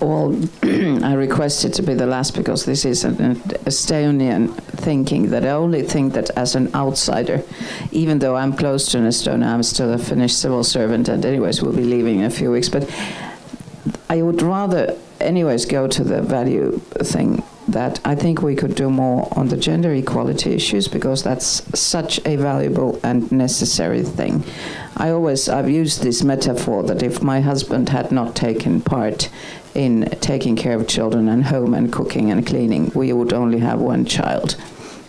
E: Well, I requested to be the last because this is an Estonian thinking that I only think that as an outsider, even though I'm close to an Estonia, I'm still a Finnish civil servant and anyways we'll be leaving in a few weeks. But I would rather anyways go to the value thing that I think we could do more on the gender equality issues because that's such a valuable and necessary thing. I always I've used this metaphor that if my husband had not taken part in taking care of children and home and cooking and cleaning, we would only have one child.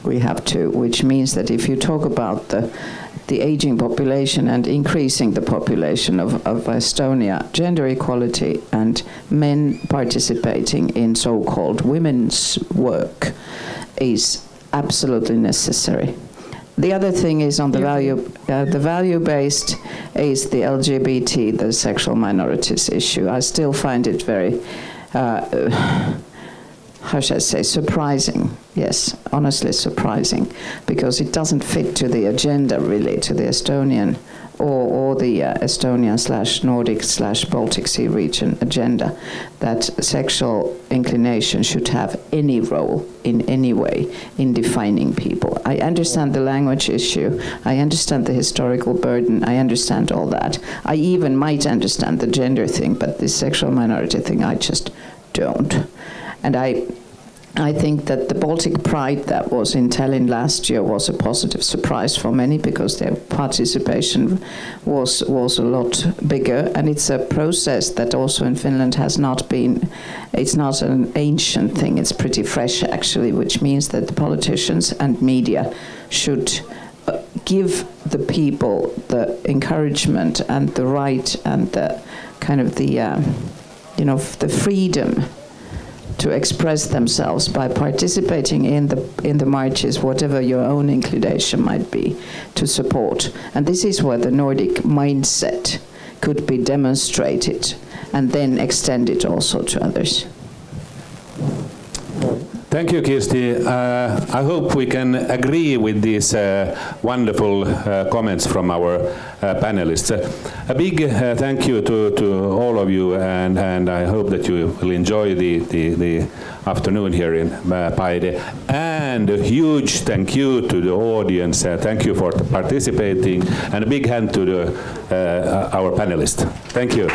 E: We have two, which means that if you talk about the the aging population and increasing the population of, of Estonia, gender equality and men participating in so-called women's work is absolutely necessary. The other thing is on the value, uh, the value-based is the LGBT, the sexual minorities issue. I still find it very, uh, how should I say, surprising. Yes, honestly surprising, because it doesn't fit to the agenda really, to the Estonian or, or the uh, Estonian slash Nordic slash Baltic Sea region agenda that sexual inclination should have any role in any way in defining people. I understand the language issue, I understand the historical burden, I understand all that. I even might understand the gender thing, but the sexual minority thing I just don't. And I, I think that the Baltic Pride that was in Tallinn last year was a positive surprise for many because their participation was was a lot bigger, and it's a process that also in Finland has not been. It's not an ancient thing; it's pretty fresh actually, which means that the politicians and media should uh, give the people the encouragement and the right and the kind of the uh, you know the freedom to express themselves by participating in the in the marches, whatever your own inclination might be, to support. And this is where the Nordic mindset could be demonstrated and then extended also to others.
A: Thank you, Kirsti. Uh, I hope we can agree with these uh, wonderful uh, comments from our uh, panelists. a big uh, thank you to, to all of you, and, and I hope that you will enjoy the, the, the afternoon here in uh, Paide. And a huge thank you to the audience. thank you for participating, and a big hand to the, our panelists. Thank you.